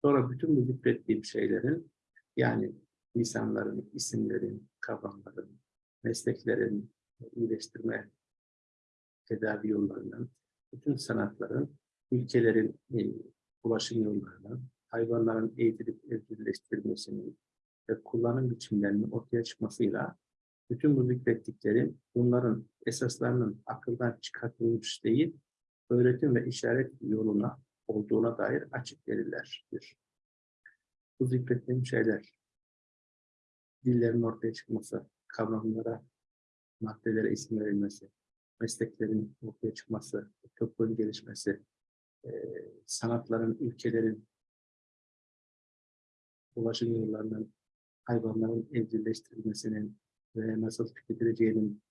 [SPEAKER 1] Sonra bütün bu zikrettiğim şeylerin yani insanların, isimlerin, kavramların, mesleklerin, iyileştirme tedavi yollarının, bütün sanatların, ülkelerin e, ulaşım yollarının, hayvanların eğitilip evcilleştirilmesinin ve kullanım biçimlerinin ortaya çıkmasıyla bütün bu zikrettiklerim bunların esaslarının akıldan çıkartılmış değil, öğretim ve işaret yoluna olduğuna dair açık delillerdir. Bu zikrettiğim şeyler, dillerin ortaya çıkması, kavramlara, maddelere isim verilmesi, mesleklerin ortaya çıkması, tıbbın gelişmesi, sanatların, ülkelerin ulaşım yollarının, hayvanların evcilleştirilmesinin ve nasıl tüketileceğinin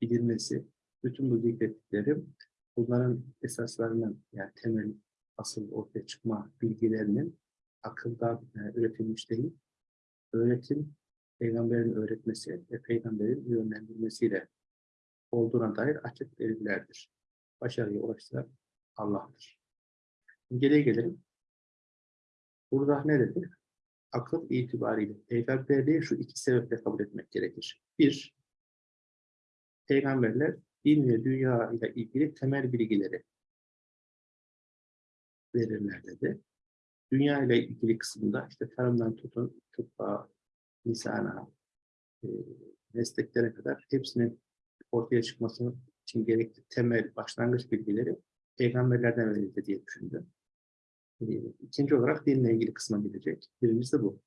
[SPEAKER 1] bilinmesi, bütün bu zikrettiklerim bunların esaslarının yani temel asıl ortaya çıkma bilgilerinin akılda e, üretilmiş değil, öğretim, peygamberin öğretmesi ve peygamberin yönlendirmesiyle olduğuna dair açık delillerdir. Başarıya ulaştıran Allah'tır. Geriye gelelim. Burada ne dedi? Akıl itibariyle peygamberliği şu iki sebeple kabul etmek gerekir. Bir, peygamberler din ve dünya ile ilgili temel bilgileri verirler dedi. Dünya ile ilgili kısımda işte tarımdan tutun, tıbba, lisana, e, mesleklere kadar hepsinin ortaya çıkması için gerekli temel başlangıç bilgileri peygamberlerden verildi diye düşündüm. E, ikinci olarak dinle ilgili kısma gidecek. Birincisi bu.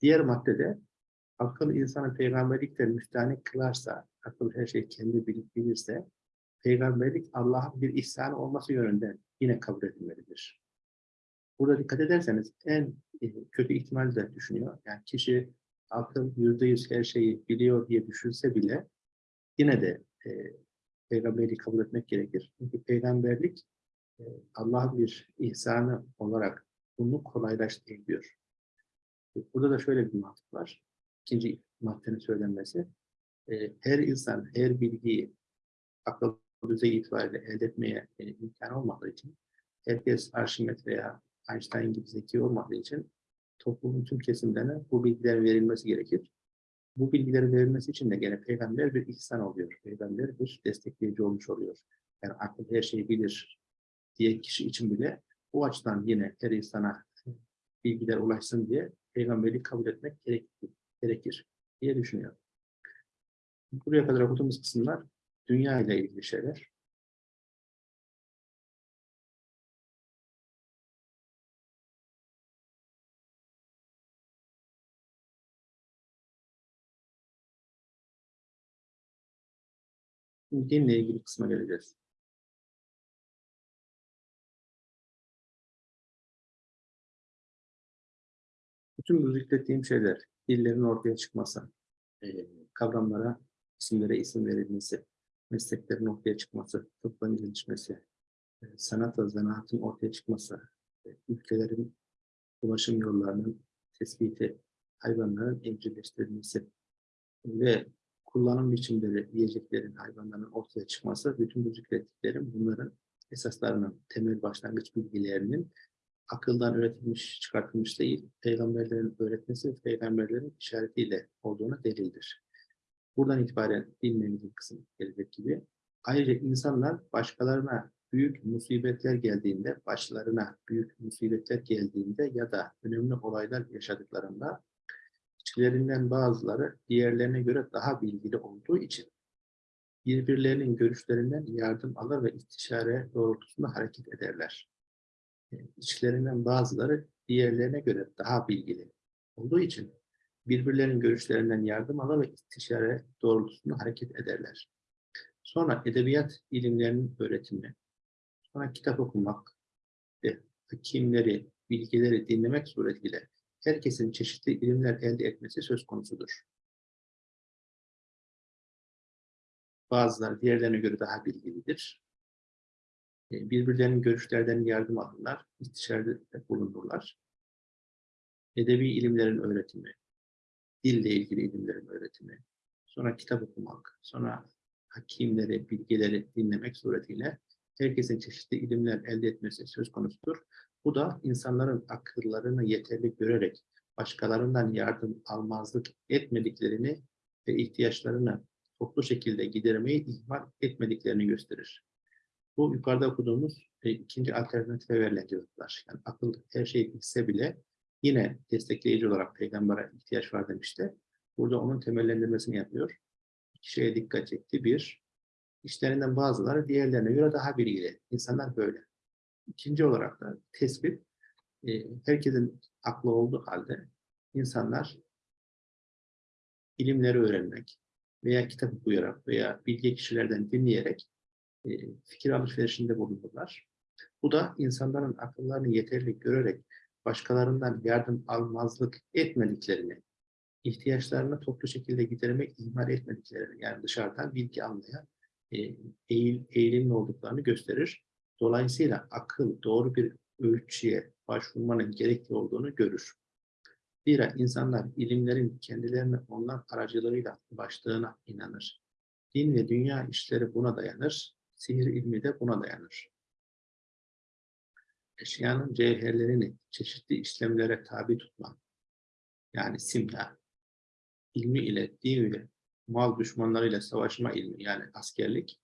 [SPEAKER 1] Diğer maddede akıl insanı peygamberlikten müstahane kılarsa, akıl her şeyi kendi bilip bilirse, peygamberlik Allah'ın bir ihsanı olması yönünden yine kabul edilmelidir. Burada dikkat ederseniz en e, kötü ihtimal de düşünüyor. Yani kişi akıl yüzde yüz her şeyi biliyor diye düşünse bile yine de e, peygamberliği kabul etmek gerekir. Çünkü peygamberlik e, Allah'ın bir ihsanı olarak bunu kolaylaştırıyor. Burada da şöyle bir mantık var. İkinci maddenin söylenmesi. E, her insan her bilgiyi akıl düzeyi itibariyle elde etmeye e, imkan olmadığı için herkes Arşimet veya Einstein gibi zeki olmadığı için toplumun tüm kesimlerine bu bilgiler verilmesi gerekir. Bu bilgilerin verilmesi için de gene peygamber bir ihsan oluyor. Peygamber bir destekleyici olmuş oluyor. Yani akıl her şeyi bilir diye kişi için bile bu açıdan yine her insana bilgiler ulaşsın diye peygamberliği kabul etmek gerekir, gerekir diye düşünüyorum. Buraya kadar okuduğumuz kısımlar dünya ile ilgili şeyler. Şimdi dinle ilgili kısma geleceğiz. Bütün bu zikrettiğim şeyler, dillerin ortaya çıkması, e, kavramlara, isimlere isim verilmesi, mesleklerin ortaya çıkması, tıbbın gelişmesi, e, sanat ve zanaatın ortaya çıkması, e, ülkelerin ulaşım yollarının tespiti, hayvanların evcilleştirilmesi ve kullanım biçimleri, yiyeceklerin, hayvanların ortaya çıkması, bütün bu zikrettiklerim bunların esaslarının, temel başlangıç bilgilerinin akıldan üretilmiş, çıkartılmış değil, peygamberlerin öğretmesi, peygamberlerin işaretiyle olduğuna delildir. Buradan itibaren dinlemizin kısım gelecek gibi. Ayrıca insanlar başkalarına büyük musibetler geldiğinde, başlarına büyük musibetler geldiğinde ya da önemli olaylar yaşadıklarında içlerinden bazıları diğerlerine göre daha bilgili olduğu için birbirlerinin görüşlerinden yardım alır ve istişare doğrultusunda hareket ederler. e, içlerinden bazıları diğerlerine göre daha bilgili olduğu için birbirlerinin görüşlerinden yardım alır ve istişare doğrultusunda hareket ederler. Sonra edebiyat ilimlerinin öğretimi, sonra kitap okumak ve hakimleri, bilgileri dinlemek suretiyle herkesin çeşitli ilimler elde etmesi söz konusudur. Bazıları diğerlerine göre daha bilgilidir. E, Birbirlerinin görüşlerden yardım alırlar, istişarede bulunurlar. Edebi ilimlerin öğretimi, dille ilgili ilimlerin öğretimi, sonra kitap okumak, sonra hakimleri, bilgileri dinlemek suretiyle herkesin çeşitli ilimler elde etmesi söz konusudur. Bu da insanların akıllarını yeterli görerek başkalarından yardım almazlık etmediklerini ve ihtiyaçlarını toplu şekilde gidermeyi ihmal etmediklerini gösterir. Bu yukarıda okuduğumuz e, ikinci alternatife verilen cevaplar. Yani akıl her şeyi bilse bile yine destekleyici olarak peygambere ihtiyaç var demişti. Burada onun temellendirmesini yapıyor. İki şeye dikkat çekti. Bir, işlerinden bazıları diğerlerine göre daha bilgili. İnsanlar böyle. İkinci olarak da tespit, e, herkesin aklı olduğu halde insanlar ilimleri öğrenmek veya kitap okuyarak veya bilgi kişilerden dinleyerek e, fikir alışverişinde bulunurlar. Bu da insanların akıllarını yeterli görerek başkalarından yardım almazlık etmediklerini, ihtiyaçlarını toplu şekilde gidermek ihmal etmediklerini, yani dışarıdan bilgi almaya e, eğil, eğilimli olduklarını gösterir. Dolayısıyla akıl doğru bir ölçüye başvurmanın gerekli olduğunu görür. Zira insanlar ilimlerin kendilerine onlar aracılığıyla ulaştığına inanır. Din ve dünya işleri buna dayanır, sihir ilmi de buna dayanır. Eşyanın cevherlerini çeşitli işlemlere tabi tutma, yani simya, ilmi ile, din ile, mal düşmanlarıyla savaşma ilmi yani askerlik,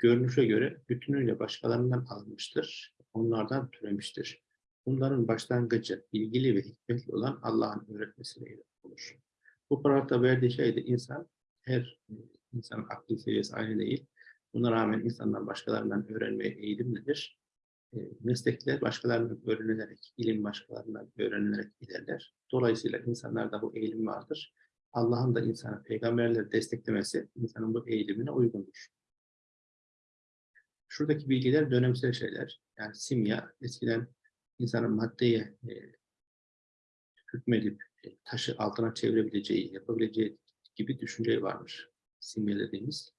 [SPEAKER 1] görünüşe göre bütünüyle başkalarından alınmıştır, onlardan türemiştir. Bunların başlangıcı bilgili ve hikmetli olan Allah'ın öğretmesiyle olur. Bu paragrafta verdiği şey de insan, her insanın aklı seviyesi aynı değil. Buna rağmen insanlar başkalarından öğrenmeye eğilimlidir. E, meslekler başkalarından öğrenilerek, ilim başkalarından öğrenilerek ilerler. Dolayısıyla insanlarda bu eğilim vardır. Allah'ın da insanı peygamberleri desteklemesi insanın bu eğilimine uygundur. Şuradaki bilgiler dönemsel şeyler. Yani simya eskiden insanın maddeye e, hükmedip e, taşı altına çevirebileceği, yapabileceği gibi düşünce varmış. Simya dediğimiz.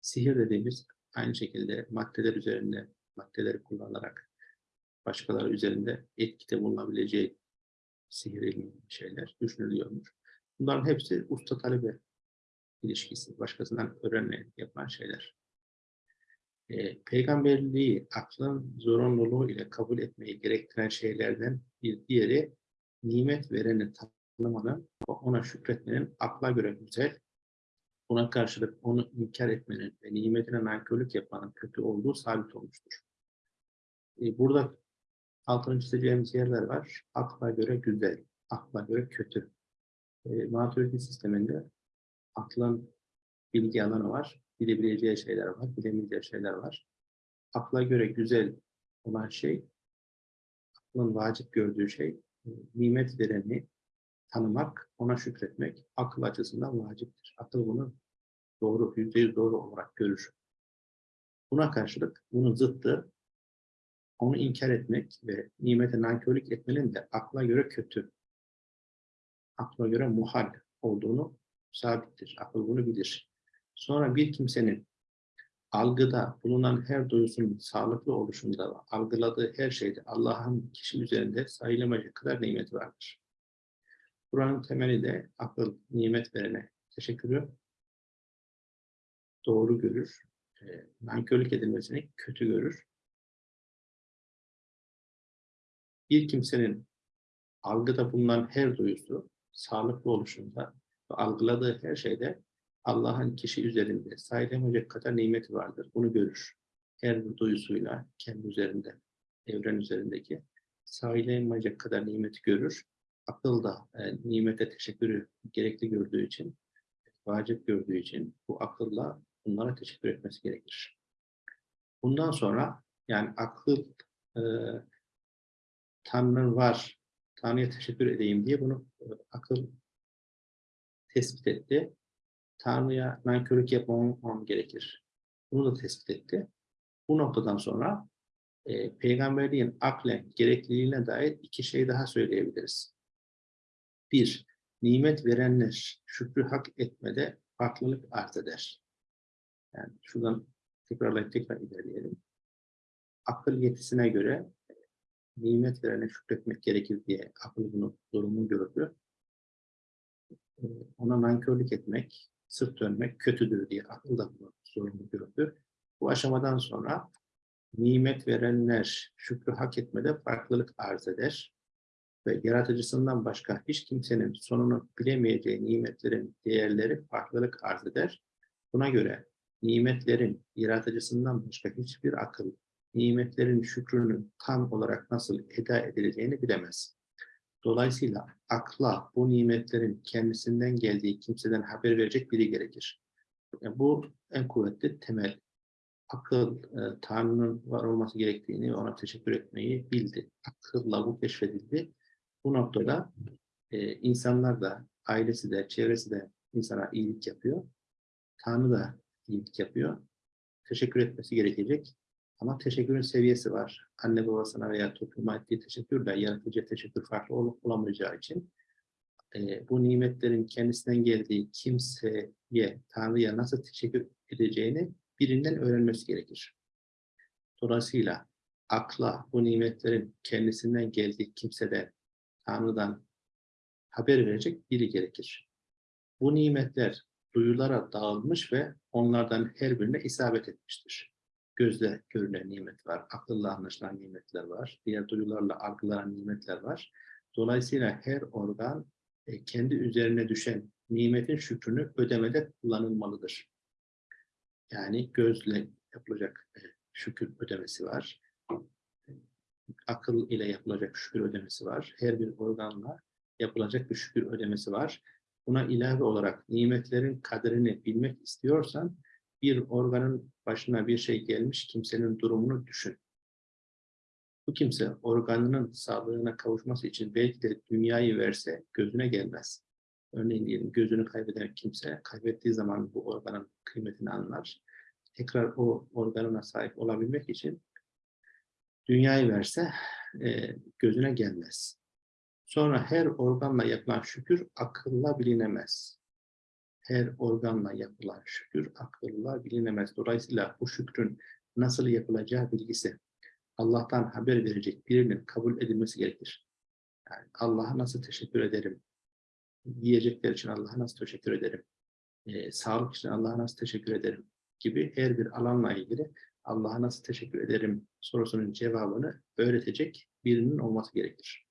[SPEAKER 1] Sihir dediğimiz aynı şekilde maddeler üzerinde maddeleri kullanarak başkaları üzerinde etkide bulunabileceği sihir şeyler düşünülüyormuş. Bunların hepsi usta talebe ilişkisi, başkasından öğrenme yapan şeyler. E, peygamberliği aklın zorunluluğu ile kabul etmeyi gerektiren şeylerden bir diğeri nimet vereni tanımanın ona şükretmenin akla göre güzel, buna karşılık onu inkar etmenin ve nimetine nankörlük yapmanın kötü olduğu sabit olmuştur. E, burada altını çizeceğimiz yerler var. Akla göre güzel, akla göre kötü. E, Maturidi sisteminde aklın bilgi alanı var, bilebileceği şeyler var, bilemeyeceği şeyler var. Akla göre güzel olan şey, aklın vacip gördüğü şey, e, nimet vereni tanımak, ona şükretmek akıl açısından vaciptir. Akıl bunu doğru, yüzde yüz doğru olarak görür. Buna karşılık bunun zıttı onu inkar etmek ve nimete nankörlük etmenin de akla göre kötü, akla göre muhal olduğunu sabittir. Akıl bunu bilir. Sonra bir kimsenin algıda bulunan her duyusunun sağlıklı oluşunda algıladığı her şeyde Allah'ın kişi üzerinde sayılamayacak kadar nimeti vardır. Kur'an'ın temeli de akıl nimet verene teşekkürü doğru görür, e, nankörlük edilmesini kötü görür. Bir kimsenin algıda bulunan her duyusu sağlıklı oluşunda ve algıladığı her şeyde Allah'ın kişi üzerinde sayılamayacak kadar nimeti vardır. Bunu görür. Her duyusuyla kendi üzerinde, evren üzerindeki sayılamayacak kadar nimeti görür. Akıl da e, nimete teşekkürü gerekli gördüğü için, vacip gördüğü için bu akılla bunlara teşekkür etmesi gerekir. Bundan sonra yani akıl e, Tanrı var, Tanrı'ya teşekkür edeyim diye bunu e, akıl tespit etti. Tanrı'ya nankörlük yapmamam gerekir. Bunu da tespit etti. Bu noktadan sonra e, peygamberliğin aklen gerekliliğine dair iki şey daha söyleyebiliriz. Bir, nimet verenler şükrü hak etmede farklılık arz eder. Yani şuradan tekrarlayıp tekrar ilerleyelim. Akıl yetisine göre e, nimet verene şükretmek gerekir diye akıl bunu durumu gördü. E, ona nankörlük etmek, sırt dönmek kötüdür diye akıl da bunu zorunlu gördü. Bu aşamadan sonra nimet verenler şükrü hak etmede farklılık arz eder ve yaratıcısından başka hiç kimsenin sonunu bilemeyeceği nimetlerin değerleri farklılık arz eder. Buna göre nimetlerin yaratıcısından başka hiçbir akıl nimetlerin şükrünü tam olarak nasıl eda edileceğini bilemez. Dolayısıyla akla bu nimetlerin kendisinden geldiği kimseden haber verecek biri gerekir. Yani bu en kuvvetli temel. Akıl, e, Tanrı'nın var olması gerektiğini ona teşekkür etmeyi bildi. Akılla bu keşfedildi. Bu noktada e, insanlar da, ailesi de, çevresi de insana iyilik yapıyor. Tanrı da iyilik yapıyor. Teşekkür etmesi gerekecek. Ama teşekkürün seviyesi var. Anne babasına veya topluma ettiği teşekkürle yaratıcı teşekkür farklı ol olamayacağı için e, bu nimetlerin kendisinden geldiği kimseye, Tanrı'ya nasıl teşekkür edeceğini birinden öğrenmesi gerekir. Dolayısıyla akla bu nimetlerin kendisinden geldiği kimsede Tanrı'dan haber verecek biri gerekir. Bu nimetler duyulara dağılmış ve onlardan her birine isabet etmiştir. Gözle görülen nimet var, akılla anlaşılan nimetler var, diğer duyularla algılanan nimetler var. Dolayısıyla her organ e, kendi üzerine düşen nimetin şükrünü ödemede kullanılmalıdır. Yani gözle yapılacak e, şükür ödemesi var. Akıl ile yapılacak şükür ödemesi var. Her bir organla yapılacak bir şükür ödemesi var. Buna ilave olarak nimetlerin kaderini bilmek istiyorsan bir organın başına bir şey gelmiş kimsenin durumunu düşün. Bu kimse organının sağlığına kavuşması için belki de dünyayı verse gözüne gelmez. Örneğin diyelim gözünü kaybeden kimse kaybettiği zaman bu organın kıymetini anlar. Tekrar o organına sahip olabilmek için dünyayı verse e, gözüne gelmez. Sonra her organla yapılan şükür akılla bilinemez. Her organla yapılan şükür akılla bilinemez. Dolayısıyla bu şükrün nasıl yapılacağı bilgisi Allah'tan haber verecek birinin kabul edilmesi gerekir. Yani Allah'a nasıl teşekkür ederim? Yiyecekler için Allah'a nasıl teşekkür ederim? Ee, sağlık için Allah'a nasıl teşekkür ederim? Gibi her bir alanla ilgili Allah'a nasıl teşekkür ederim sorusunun cevabını öğretecek birinin olması gerekir.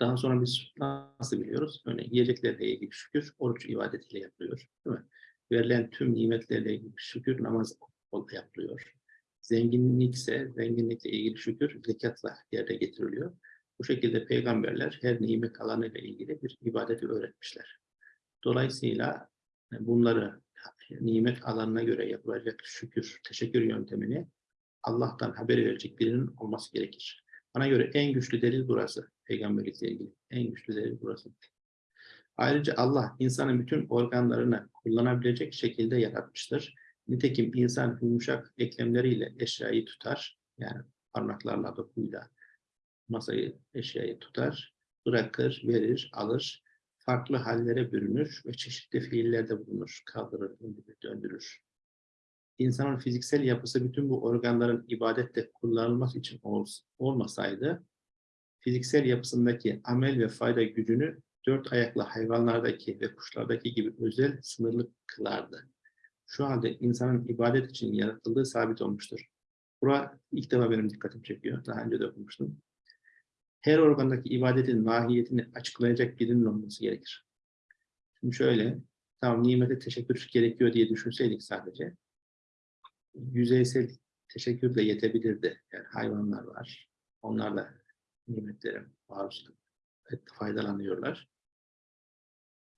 [SPEAKER 1] Daha sonra biz nasıl biliyoruz? Örneğin yiyeceklerle ilgili şükür oruç ibadetiyle yapılıyor. Değil mi? Verilen tüm nimetlerle ilgili şükür namaz yapılıyor. Zenginlikse zenginlikle ilgili şükür zekatla yerde getiriliyor. Bu şekilde peygamberler her nimet alanıyla ilgili bir ibadeti öğretmişler. Dolayısıyla bunları nimet alanına göre yapılacak şükür, teşekkür yöntemini Allah'tan haber verecek birinin olması gerekir. Bana göre en güçlü delil burası. Peygamberlikle ilgili. En güçlü delil burası. Ayrıca Allah insanın bütün organlarını kullanabilecek şekilde yaratmıştır. Nitekim insan yumuşak eklemleriyle eşyayı tutar. Yani parmaklarla, dokuyla masayı, eşyayı tutar. Bırakır, verir, alır. Farklı hallere bürünür ve çeşitli fiillerde bulunur. Kaldırır, döndürür. İnsanın fiziksel yapısı bütün bu organların ibadette kullanılması için olmasaydı, fiziksel yapısındaki amel ve fayda gücünü dört ayaklı hayvanlardaki ve kuşlardaki gibi özel sınırlı kılardı şu halde insanın ibadet için yaratıldığı sabit olmuştur. Bura ilk defa benim dikkatimi çekiyor. Daha önce de okumuştum. Her organdaki ibadetin mahiyetini açıklayacak birinin olması gerekir. Şimdi şöyle, tamam nimete teşekkür gerekiyor diye düşünseydik sadece, yüzeysel teşekkür de yetebilirdi. Yani hayvanlar var, onlar da nimetlere maruz faydalanıyorlar.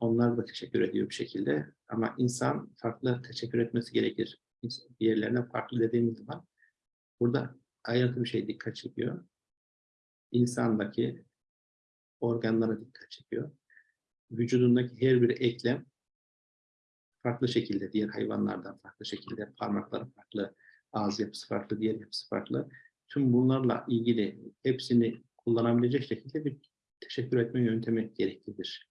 [SPEAKER 1] Onlar da teşekkür ediyor bir şekilde. Ama insan farklı teşekkür etmesi gerekir. Diğerlerine farklı dediğimiz zaman burada ayrıntı bir şey dikkat çekiyor. insandaki organlara dikkat çekiyor. Vücudundaki her bir eklem farklı şekilde, diğer hayvanlardan farklı şekilde, parmakları farklı, ağız yapısı farklı, diğer yapısı farklı. Tüm bunlarla ilgili hepsini kullanabilecek şekilde bir teşekkür etme yöntemi gereklidir.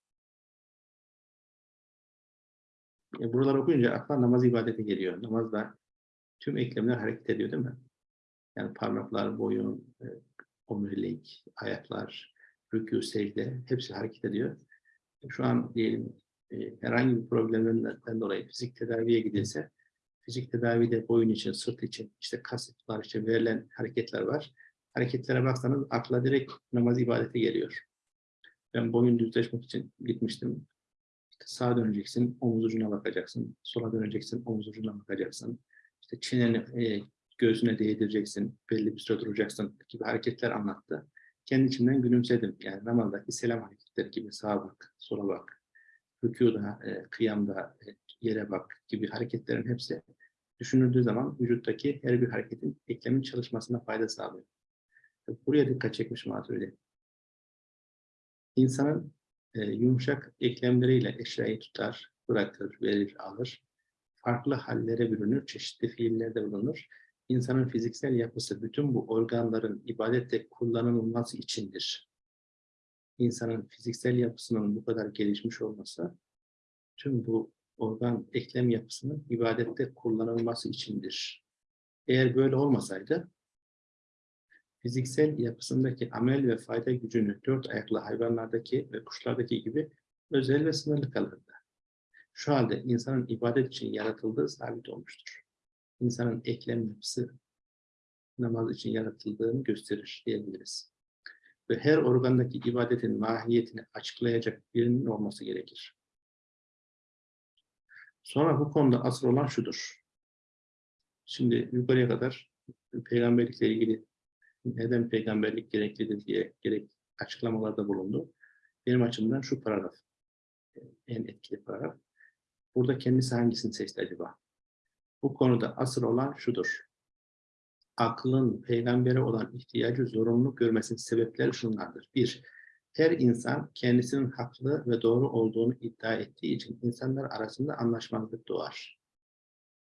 [SPEAKER 1] E, buraları okuyunca akla namaz ibadeti geliyor. Namazda tüm eklemler hareket ediyor değil mi? Yani parmaklar, boyun, e, omurilik, ayaklar, rükû, secde hepsi hareket ediyor. Şu an diyelim e, herhangi bir problemden dolayı fizik tedaviye gidilse fizik tedavide boyun için, sırt için, işte kasıklar için verilen hareketler var. Hareketlere baksanız akla direkt namaz ibadeti geliyor. Ben boyun düzleşmek için gitmiştim. İşte sağa döneceksin, omuz ucuna bakacaksın. Sola döneceksin, omuz ucuna bakacaksın. İşte çeneni e, göğsüne değdireceksin, belli bir süre duracaksın gibi hareketler anlattı. Kendi içimden gülümsedim. Yani namazdaki selam hareketleri gibi sağa bak, sola bak, rükuda, e, kıyamda, e, yere bak gibi hareketlerin hepsi düşünüldüğü zaman vücuttaki her bir hareketin eklemin çalışmasına fayda sağlıyor. Buraya dikkat çekmiş Maturidi. İnsanın e, yumuşak eklemleriyle eşyayı tutar, bırakır, verir, alır. Farklı hallere bürünür, çeşitli fiillerde bulunur. İnsanın fiziksel yapısı bütün bu organların ibadette kullanılması içindir. İnsanın fiziksel yapısının bu kadar gelişmiş olması tüm bu organ eklem yapısının ibadette kullanılması içindir. Eğer böyle olmasaydı fiziksel yapısındaki amel ve fayda gücünü dört ayaklı hayvanlardaki ve kuşlardaki gibi özel ve sınırlı kalırdı. Şu halde insanın ibadet için yaratıldığı sabit olmuştur. İnsanın eklem yapısı namaz için yaratıldığını gösterir diyebiliriz. Ve her organdaki ibadetin mahiyetini açıklayacak birinin olması gerekir. Sonra bu konuda asıl olan şudur. Şimdi yukarıya kadar peygamberlikle ilgili neden peygamberlik gereklidir diye gerek açıklamalarda bulundu. Benim açımdan şu paragraf en etkili paragraf. Burada kendisi hangisini seçti acaba? Bu konuda asıl olan şudur. Aklın peygambere olan ihtiyacı zorunlu görmesinin sebepleri şunlardır. Bir, her insan kendisinin haklı ve doğru olduğunu iddia ettiği için insanlar arasında anlaşmazlık doğar.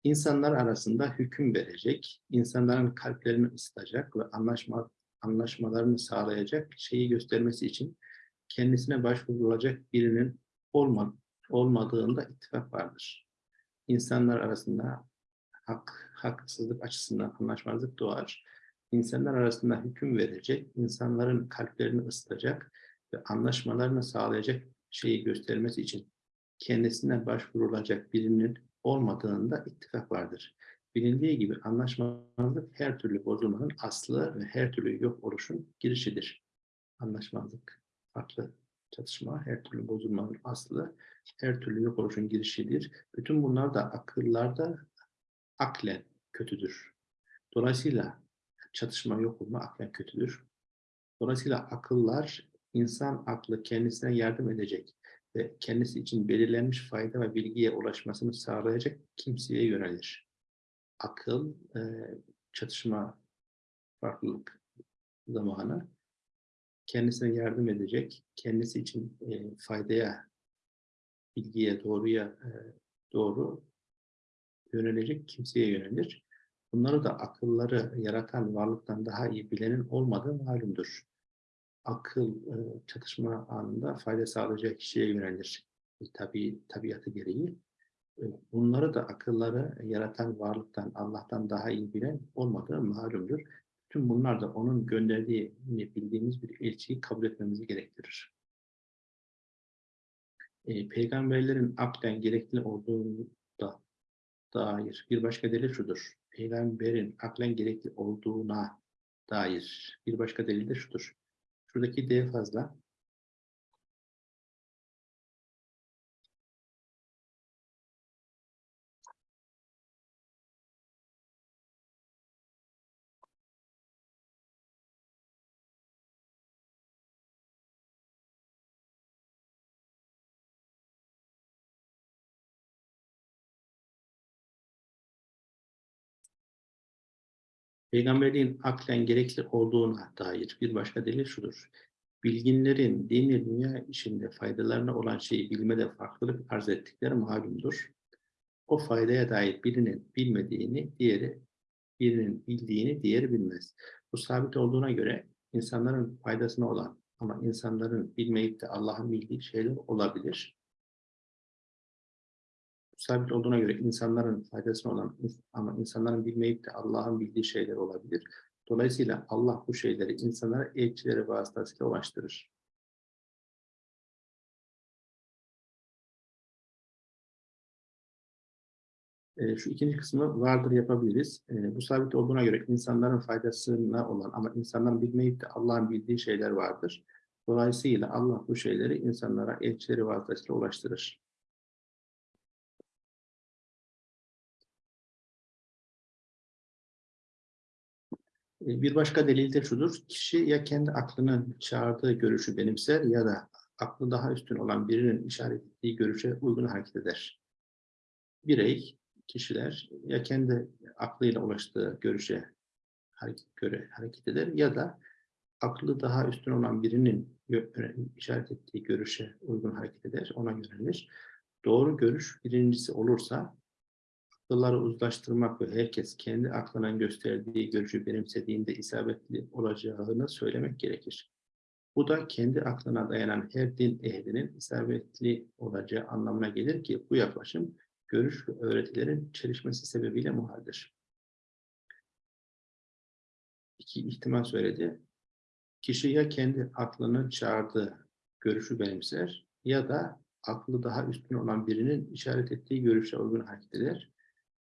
[SPEAKER 1] İnsanlar arasında hüküm verecek, insanların kalplerini ısıtacak ve anlaşma, anlaşmalarını sağlayacak şeyi göstermesi için kendisine başvurulacak birinin olma, olmadığında ittifak vardır. İnsanlar arasında hak, haksızlık açısından anlaşmazlık doğar. İnsanlar arasında hüküm verecek, insanların kalplerini ısıtacak ve anlaşmalarını sağlayacak şeyi göstermesi için kendisine başvurulacak birinin olmadığında ittifak vardır. Bilindiği gibi anlaşmazlık her türlü bozulmanın aslı ve her türlü yok oluşun girişidir. Anlaşmazlık, farklı çatışma, her türlü bozulmanın aslı, her türlü yok oluşun girişidir. Bütün bunlar da akıllarda aklen kötüdür. Dolayısıyla çatışma yok olma aklen kötüdür. Dolayısıyla akıllar insan aklı kendisine yardım edecek ve kendisi için belirlenmiş fayda ve bilgiye ulaşmasını sağlayacak kimseye yönelir. Akıl, e, çatışma, farklılık zamanı kendisine yardım edecek, kendisi için e, faydaya, bilgiye, doğruya e, doğru yönelecek kimseye yönelir. Bunları da akılları yaratan varlıktan daha iyi bilenin olmadığı malumdur akıl e, çatışma anında fayda sağlayacak kişiye yönelir. E, tabi, tabiatı gereği. E, bunları da akılları yaratan varlıktan, Allah'tan daha iyi bilen olmadığı malumdur. Tüm bunlar da onun gönderdiğini bildiğimiz bir elçiyi kabul etmemizi gerektirir. Peygamberlerin aklen gerekli olduğunu da dair bir başka delil şudur. Peygamberin aklen gerekli olduğuna dair bir başka delil de şudur. Şuradaki D fazla. Peygamberliğin aklen gerekli olduğuna dair bir başka delil şudur. Bilginlerin dini dünya işinde faydalarına olan şeyi bilmede farklılık arz ettikleri malumdur. O faydaya dair birinin bilmediğini, diğeri birinin bildiğini, diğeri bilmez. Bu sabit olduğuna göre insanların faydasına olan ama insanların bilmeyip de Allah'ın bildiği şeyler olabilir. Sabit olduğuna göre insanların faydasına olan ama insanların bilmeyip de Allah'ın bildiği şeyler olabilir. Dolayısıyla Allah bu şeyleri insanlara elçileri vasıtasıyla ulaştırır. E, şu ikinci kısmı vardır yapabiliriz. E, bu sabit olduğuna göre insanların faydasına olan ama insanların bilmeyip de Allah'ın bildiği şeyler vardır. Dolayısıyla Allah bu şeyleri insanlara elçileri vasıtasıyla ulaştırır. Bir başka delil de şudur. Kişi ya kendi aklının çağırdığı görüşü benimser ya da aklı daha üstün olan birinin işaret ettiği görüşe uygun hareket eder. Birey kişiler ya kendi aklıyla ulaştığı görüşe hareket, göre hareket eder ya da aklı daha üstün olan birinin işaret ettiği görüşe uygun hareket eder, ona yönelir. Doğru görüş birincisi olursa akılları uzlaştırmak ve herkes kendi aklının gösterdiği görüşü benimsediğinde isabetli olacağını söylemek gerekir. Bu da kendi aklına dayanan her din ehlinin isabetli olacağı anlamına gelir ki bu yaklaşım görüş ve öğretilerin çelişmesi sebebiyle muhaldir. İki ihtimal söyledi. Kişi ya kendi aklının çağırdığı görüşü benimser ya da aklı daha üstün olan birinin işaret ettiği görüşe uygun hareket eder.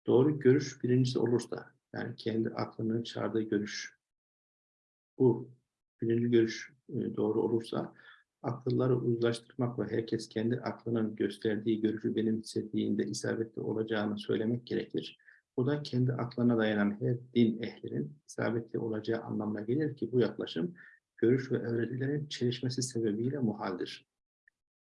[SPEAKER 1] Doğru görüş birincisi olursa, yani kendi aklının çağırdığı görüş, bu birinci görüş e, doğru olursa, akılları uzlaştırmak ve herkes kendi aklının gösterdiği görüşü benimsediğinde isabetli olacağını söylemek gerekir. Bu da kendi aklına dayanan her din ehlinin isabetli olacağı anlamına gelir ki bu yaklaşım görüş ve öğretilerin çelişmesi sebebiyle muhaldir.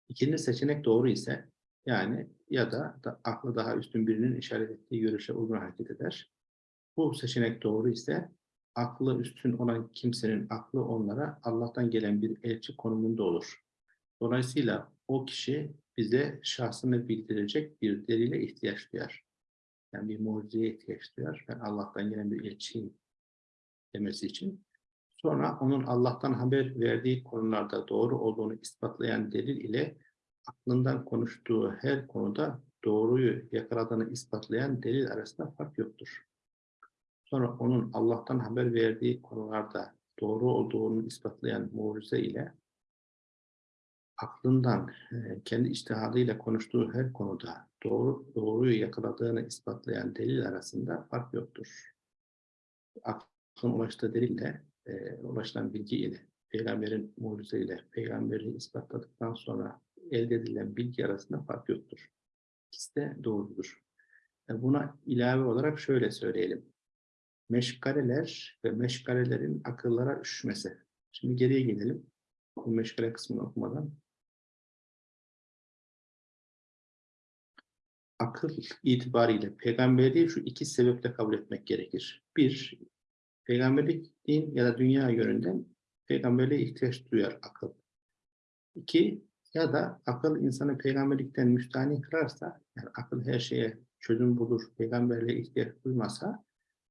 [SPEAKER 1] İkinci seçenek doğru ise yani ya da, da aklı daha üstün birinin işaret ettiği görüşe uygun hareket eder. Bu seçenek doğru ise aklı üstün olan kimsenin aklı onlara Allah'tan gelen bir elçi konumunda olur. Dolayısıyla o kişi bize şahsını bildirecek bir delile ihtiyaç duyar. Yani bir mucizeye ihtiyaç duyar. Ben Allah'tan gelen bir elçiyim demesi için. Sonra onun Allah'tan haber verdiği konularda doğru olduğunu ispatlayan delil ile aklından konuştuğu her konuda doğruyu yakaladığını ispatlayan delil arasında fark yoktur. Sonra onun Allah'tan haber verdiği konularda doğru olduğunu ispatlayan mucize ile aklından, e, kendi iştihadıyla konuştuğu her konuda doğru doğruyu yakaladığını ispatlayan delil arasında fark yoktur. Aklın ulaştığı delille, e, ulaşılan bilgi ile, peygamberin mucizeyle, peygamberi ispatladıktan sonra elde edilen bilgi arasında fark yoktur. İkisi de doğrudur. E, buna ilave olarak şöyle söyleyelim. Meşgaleler ve meşgalelerin akıllara üşmesi. Şimdi geriye gidelim. Bu meşgale kısmını okumadan. Akıl itibariyle peygamberliği şu iki sebeple kabul etmek gerekir. Bir, peygamberlik din ya da dünya yönünden peygamberliğe ihtiyaç duyar akıl. İki, ya da akıl insanı peygamberlikten müstahni kırarsa, yani akıl her şeye çözüm bulur, peygamberliğe ihtiyaç duymasa,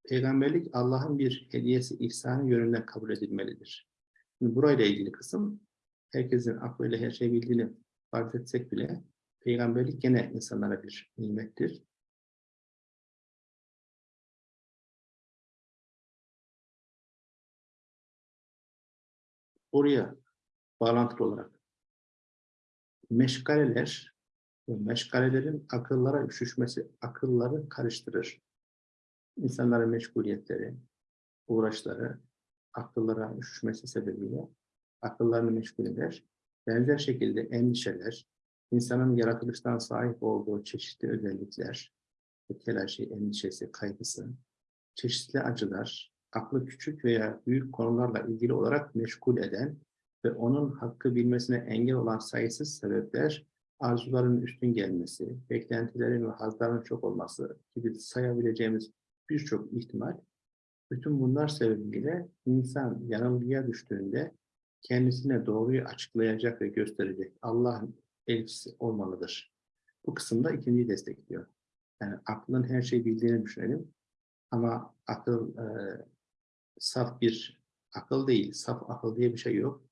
[SPEAKER 1] peygamberlik Allah'ın bir hediyesi, ihsanı yönünden kabul edilmelidir. Şimdi burayla ilgili kısım, herkesin aklıyla her şeyi bildiğini fark etsek bile, peygamberlik gene insanlara bir nimettir. Oraya bağlantılı olarak meşgaleler ve meşgalelerin akıllara üşüşmesi akılları karıştırır. İnsanların meşguliyetleri, uğraşları akıllara üşüşmesi sebebiyle akıllarını meşgul eder. Benzer şekilde endişeler, insanın yaratılıştan sahip olduğu çeşitli özellikler, telaşı, endişesi, kaygısı, çeşitli acılar, aklı küçük veya büyük konularla ilgili olarak meşgul eden ve onun hakkı bilmesine engel olan sayısız sebepler, arzuların üstün gelmesi, beklentilerin ve hazların çok olması gibi sayabileceğimiz birçok ihtimal Bütün bunlar sebebiyle insan yanılgıya düştüğünde kendisine doğruyu açıklayacak ve gösterecek Allah'ın elçisi olmalıdır. Bu kısımda ikinciyi destekliyor. Yani aklın her şeyi bildiğini düşünelim. Ama akıl e, saf bir akıl değil, saf akıl diye bir şey yok.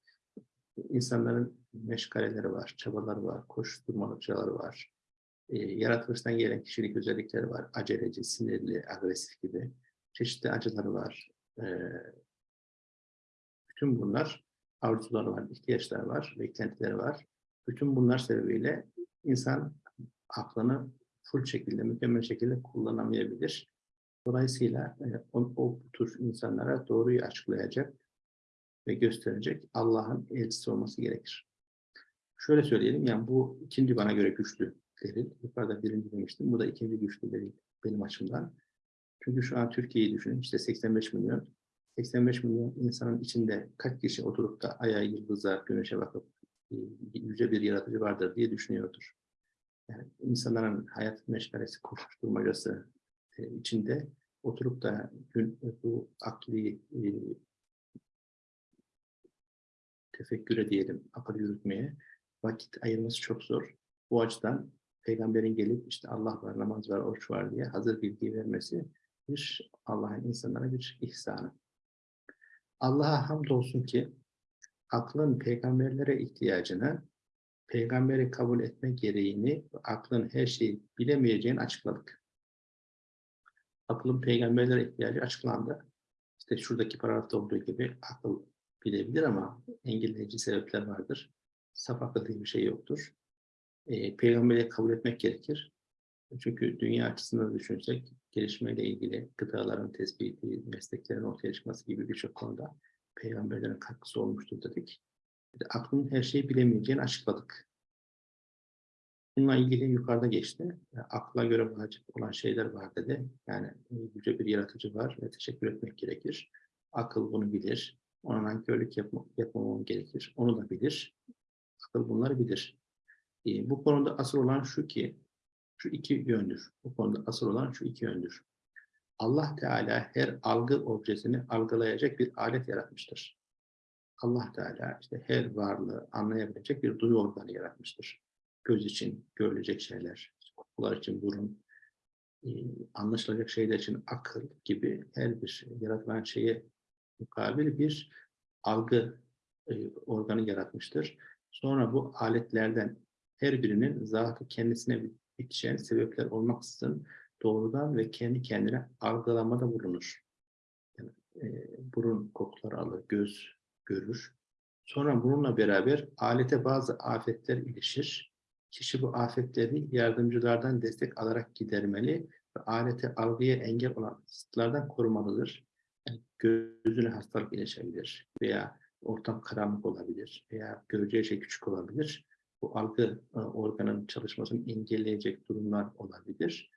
[SPEAKER 1] İnsanların meşgaleleri var, çabaları var, koşturmalıkçaları var. E, yaratılıştan gelen kişilik özellikleri var. Aceleci, sinirli, agresif gibi. Çeşitli acıları var. E, bütün bunlar arzuları var, ihtiyaçları var, beklentileri var. Bütün bunlar sebebiyle insan aklını full şekilde, mükemmel şekilde kullanamayabilir. Dolayısıyla e, o, o tür insanlara doğruyu açıklayacak ve gösterecek Allah'ın elçisi olması gerekir. Şöyle söyleyelim, yani bu ikinci bana göre güçlü delil. Yukarıda birinci demiştim, bu da ikinci güçlü delil benim açımdan. Çünkü şu an Türkiye'yi düşünün, işte 85 milyon. 85 milyon insanın içinde kaç kişi oturup da aya, yıldıza, güneşe bakıp e, yüce bir yaratıcı vardır diye düşünüyordur. Yani insanların hayat meşgalesi, koşuşturmacası e, içinde oturup da gün, bu akli e, tefekküre diyelim, akıl yürütmeye vakit ayırması çok zor. Bu açıdan peygamberin gelip işte Allah var, namaz var, oruç var diye hazır bilgi vermesi bir Allah'ın insanlara bir ihsanı. Allah'a hamdolsun ki aklın peygamberlere ihtiyacını, peygamberi kabul etme gereğini, aklın her şeyi bilemeyeceğini açıkladık. Aklın peygamberlere ihtiyacı açıklandı. İşte şuradaki paragrafta olduğu gibi akıl bilebilir ama engelleyici sebepler vardır. Saf akıl bir şey yoktur. E, peygamberi kabul etmek gerekir. Çünkü dünya açısından düşünsek, gelişmeyle ilgili gıdaların tespiti, mesleklerin ortaya çıkması gibi birçok konuda peygamberlerin katkısı olmuştur dedik. De aklın her şeyi bilemeyeceğini açıkladık. Bununla ilgili yukarıda geçti. Yani akla göre vacip olan şeyler var dedi. Yani yüce bir yaratıcı var ve teşekkür etmek gerekir. Akıl bunu bilir. Ona nankörlük yapma, yapmamam gerekir. Onu da bilir. Akıl bunları bilir. E, bu konuda asıl olan şu ki, şu iki yöndür. Bu konuda asıl olan şu iki yöndür. Allah Teala her algı objesini algılayacak bir alet yaratmıştır. Allah Teala işte her varlığı anlayabilecek bir duyu organı yaratmıştır. Göz için görülecek şeyler, kokular için burun, e, anlaşılacak şeyler için akıl gibi her bir yaratılan şeye mukabil bir algı e, organı yaratmıştır. Sonra bu aletlerden her birinin zatı kendisine bitişen sebepler olmaksızın doğrudan ve kendi kendine algılamada bulunur. Yani, e, burun kokuları alır, göz görür. Sonra bununla beraber alete bazı afetler ilişir. Kişi bu afetleri yardımcılardan destek alarak gidermeli ve alete algıya engel olan zıtlardan korumalıdır. Gözüne hastalık ilişebilir veya ortam karanlık olabilir veya göreceği şey küçük olabilir. Bu algı e, organının çalışmasını engelleyecek durumlar olabilir.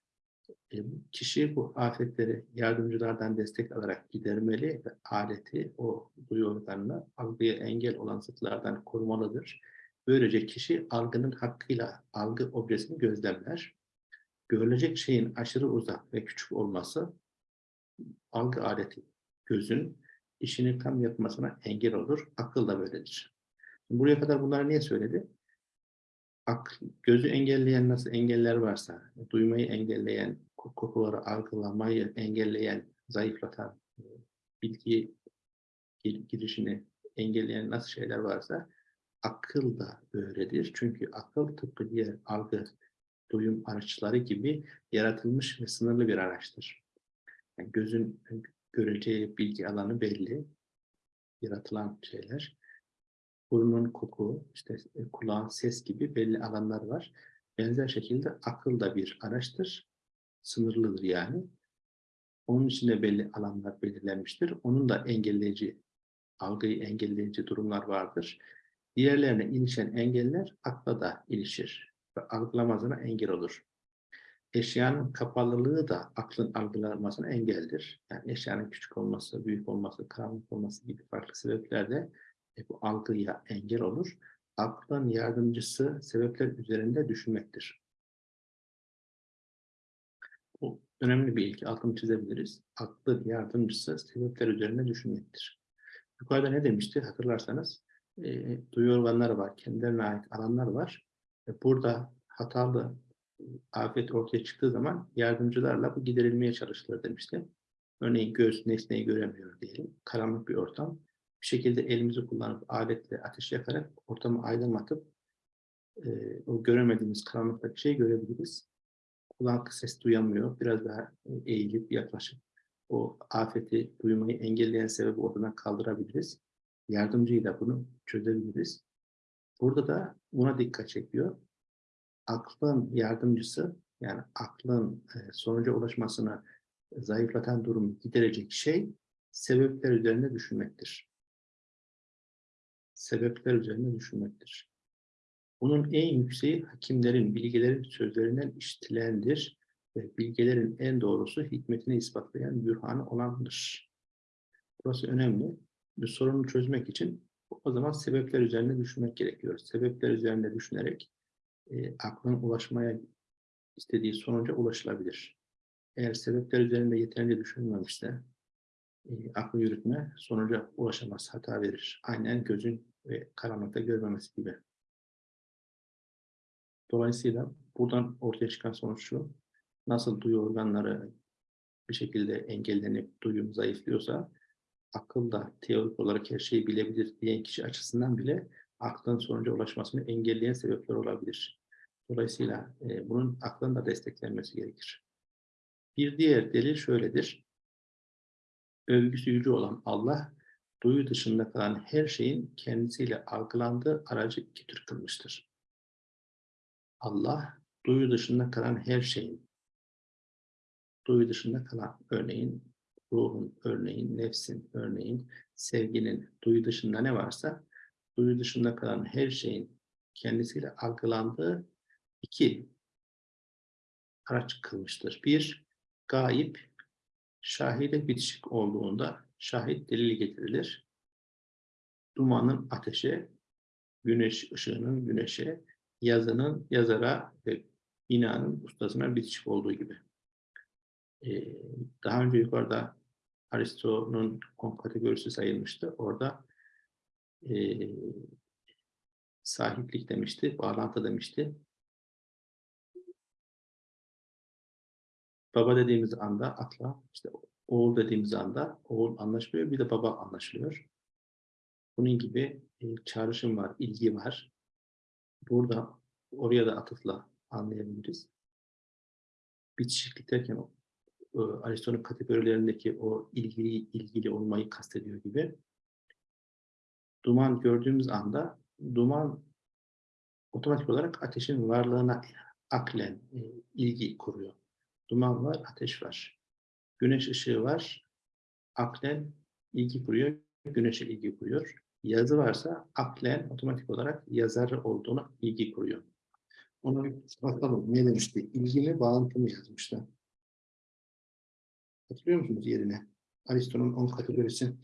[SPEAKER 1] E, kişi bu afetleri yardımcılardan destek alarak gidermeli ve aleti, o duyu organını algıya engel olan zıtlardan korumalıdır. Böylece kişi algının hakkıyla algı objesini gözlemler. Görülecek şeyin aşırı uzak ve küçük olması algı aleti, gözün işini tam yapmasına engel olur. Akıl da böyledir. Buraya kadar bunları niye söyledi? Ak, gözü engelleyen nasıl engeller varsa, duymayı engelleyen, kokuları algılamayı engelleyen, zayıflatan, e, bilgi girişini engelleyen nasıl şeyler varsa akıl da böyledir. Çünkü akıl tıpkı diğer algı, duyum araçları gibi yaratılmış ve sınırlı bir araçtır. Yani gözün göreceği bilgi alanı belli, yaratılan şeyler. Burnun koku, işte e, kulağın ses gibi belli alanlar var. Benzer şekilde akıl da bir araçtır sınırlıdır yani. Onun içinde belli alanlar belirlenmiştir. Onun da engelleyici, algıyı engelleyici durumlar vardır. Diğerlerine ilişen engeller akla da ilişir ve algılamasına engel olur. Eşyanın kapalılığı da aklın algılanmasına engeldir. Yani eşyanın küçük olması, büyük olması, karanlık olması gibi farklı sebepler de e, bu algıya engel olur. Aklın yardımcısı sebepler üzerinde düşünmektir. önemli bir ilki. Altını çizebiliriz. Aklı yardımcısı sebepler üzerine düşünmektir. Yukarıda ne demişti hatırlarsanız e, duyu organları var, kendilerine ait alanlar var. E, burada hatalı afet ortaya çıktığı zaman yardımcılarla bu giderilmeye çalışılır demişti. Örneğin göz nesneyi göremiyor diyelim. Karanlık bir ortam. Bir şekilde elimizi kullanıp aletle ateş yakarak ortamı aydınlatıp e, o göremediğimiz karanlıktaki şeyi görebiliriz. Kulak ses duyamıyor. Biraz daha eğilip yaklaşıp o afeti duymayı engelleyen sebebi ortadan kaldırabiliriz. Yardımcıyla bunu çözebiliriz. Burada da buna dikkat çekiyor. Aklın yardımcısı yani aklın e, sonuca ulaşmasını zayıflatan durumu giderecek şey sebepler üzerine düşünmektir. Sebepler üzerine düşünmektir. Bunun en yükseği hakimlerin, bilgilerin sözlerinden işitilendir ve bilgelerin en doğrusu hikmetini ispatlayan bürhanı olandır. Burası önemli. Bir sorunu çözmek için o zaman sebepler üzerine düşünmek gerekiyor. Sebepler üzerine düşünerek e, aklın ulaşmaya istediği sonuca ulaşılabilir. Eğer sebepler üzerinde yeterince düşünülmemişse e, aklı yürütme sonuca ulaşamaz, hata verir. Aynen gözün ve karanlıkta görmemesi gibi. Dolayısıyla buradan ortaya çıkan sonuç şu, nasıl duyu organları bir şekilde engellenip duyum zayıflıyorsa, akıl da teorik olarak her şeyi bilebilir diyen kişi açısından bile aklın sonuca ulaşmasını engelleyen sebepler olabilir. Dolayısıyla e, bunun aklın da desteklenmesi gerekir. Bir diğer delil şöyledir. Övgüsü yüce olan Allah, duyu dışında kalan her şeyin kendisiyle algılandığı aracı iki tür kılmıştır. Allah, duyu dışında kalan her şeyin, duyu dışında kalan, örneğin ruhun, örneğin nefsin, örneğin sevginin, duyu dışında ne varsa, duyu dışında kalan her şeyin kendisiyle algılandığı iki araç kılmıştır. Bir, gayip, şahide bitişik olduğunda şahit delili getirilir. Dumanın ateşe, güneş ışığının güneşe, yazının yazara ve binanın ustasına bitişik olduğu gibi. Ee, daha önce yukarıda Aristo'nun on kategorisi sayılmıştı. Orada e, sahiplik demişti, bağlantı demişti. Baba dediğimiz anda akla, işte oğul dediğimiz anda oğul anlaşmıyor, bir de baba anlaşılıyor. Bunun gibi e, çağrışım var, ilgi var. Burada oraya da atıfla anlayabiliriz. Bitişiklik derken Aristo'nun kategorilerindeki o ilgili ilgili olmayı kastediyor gibi. Duman gördüğümüz anda duman otomatik olarak ateşin varlığına aklen e, ilgi kuruyor. Duman var, ateş var. Güneş ışığı var, aklen ilgi kuruyor, güneşe ilgi kuruyor. Yazı varsa aklen otomatik olarak yazar olduğuna ilgi kuruyor. Ona bakalım ne demişti? İlgili bağıntı mı yazmışlar? Hatırlıyor musunuz yerine? Aristo'nun 10 kategorisi.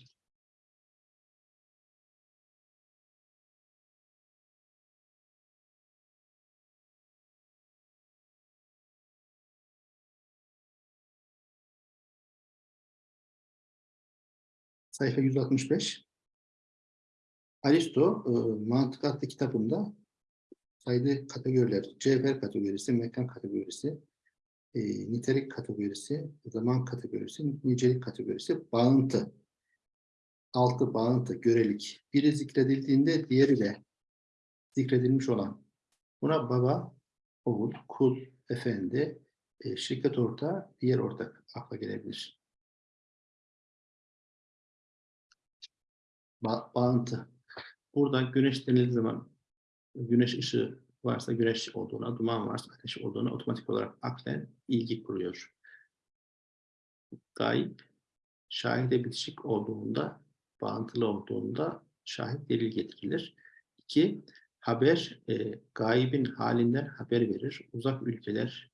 [SPEAKER 1] Sayfa 165. Aristo e, Mantık adlı kitabında saydığı kategoriler, cevher kategorisi, mekan kategorisi, e, nitelik kategorisi, zaman kategorisi, nicelik kategorisi, bağıntı. Altı bağıntı, görelik. Biri zikredildiğinde diğeri de zikredilmiş olan. Buna baba, oğul, kul, efendi, e, şirket ortağı, diğer ortak akla gelebilir. Ba bağıntı. Burada güneş denildiği zaman güneş ışığı varsa güneş olduğuna, duman varsa ateş olduğuna otomatik olarak aklen ilgi kuruyor. Gayip, şahide bitişik olduğunda, bağıntılı olduğunda şahit delil getirilir. İki, haber, e, gaibin halinden haber verir. Uzak ülkeler,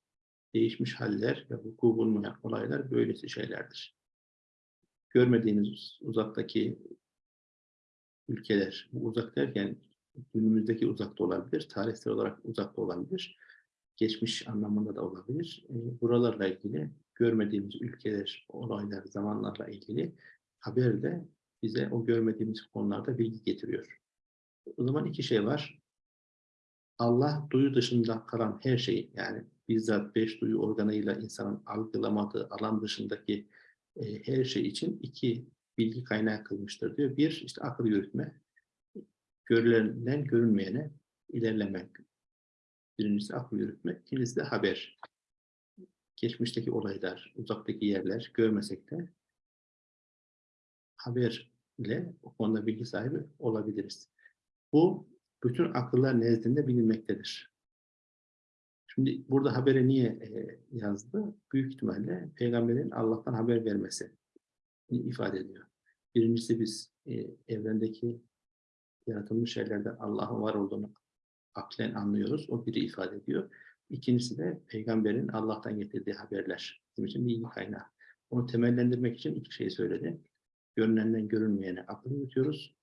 [SPEAKER 1] değişmiş haller ve vuku bulmayan olaylar böylesi şeylerdir. Görmediğiniz uzaktaki ülkeler, uzak derken günümüzdeki uzakta olabilir, tarihsel olarak uzakta olabilir, geçmiş anlamında da olabilir. E, buralarla ilgili görmediğimiz ülkeler, olaylar, zamanlarla ilgili haber de bize o görmediğimiz konularda bilgi getiriyor. O zaman iki şey var. Allah duyu dışında kalan her şeyi yani bizzat beş duyu organıyla insanın algılamadığı alan dışındaki e, her şey için iki bilgi kaynağı kılmıştır diyor. Bir işte akıl yürütme, görülenden görünmeyene ilerlemek. Birincisi akıl yürütme, ikincisi de haber. Geçmişteki olaylar, uzaktaki yerler görmesek de haberle o konuda bilgi sahibi olabiliriz. Bu bütün akıllar nezdinde bilinmektedir. Şimdi burada haberi niye e, yazdı? Büyük ihtimalle peygamberin Allah'tan haber vermesi ifade ediyor. Birincisi biz e, evrendeki yaratılmış şeylerden Allah'ın var olduğunu aklen anlıyoruz. O biri ifade ediyor. İkincisi de peygamberin Allah'tan getirdiği haberler. Bizim için bilgi kaynağı. Onu temellendirmek için iki şey söyledi. Görünenden görünmeyene akıl yürütüyoruz.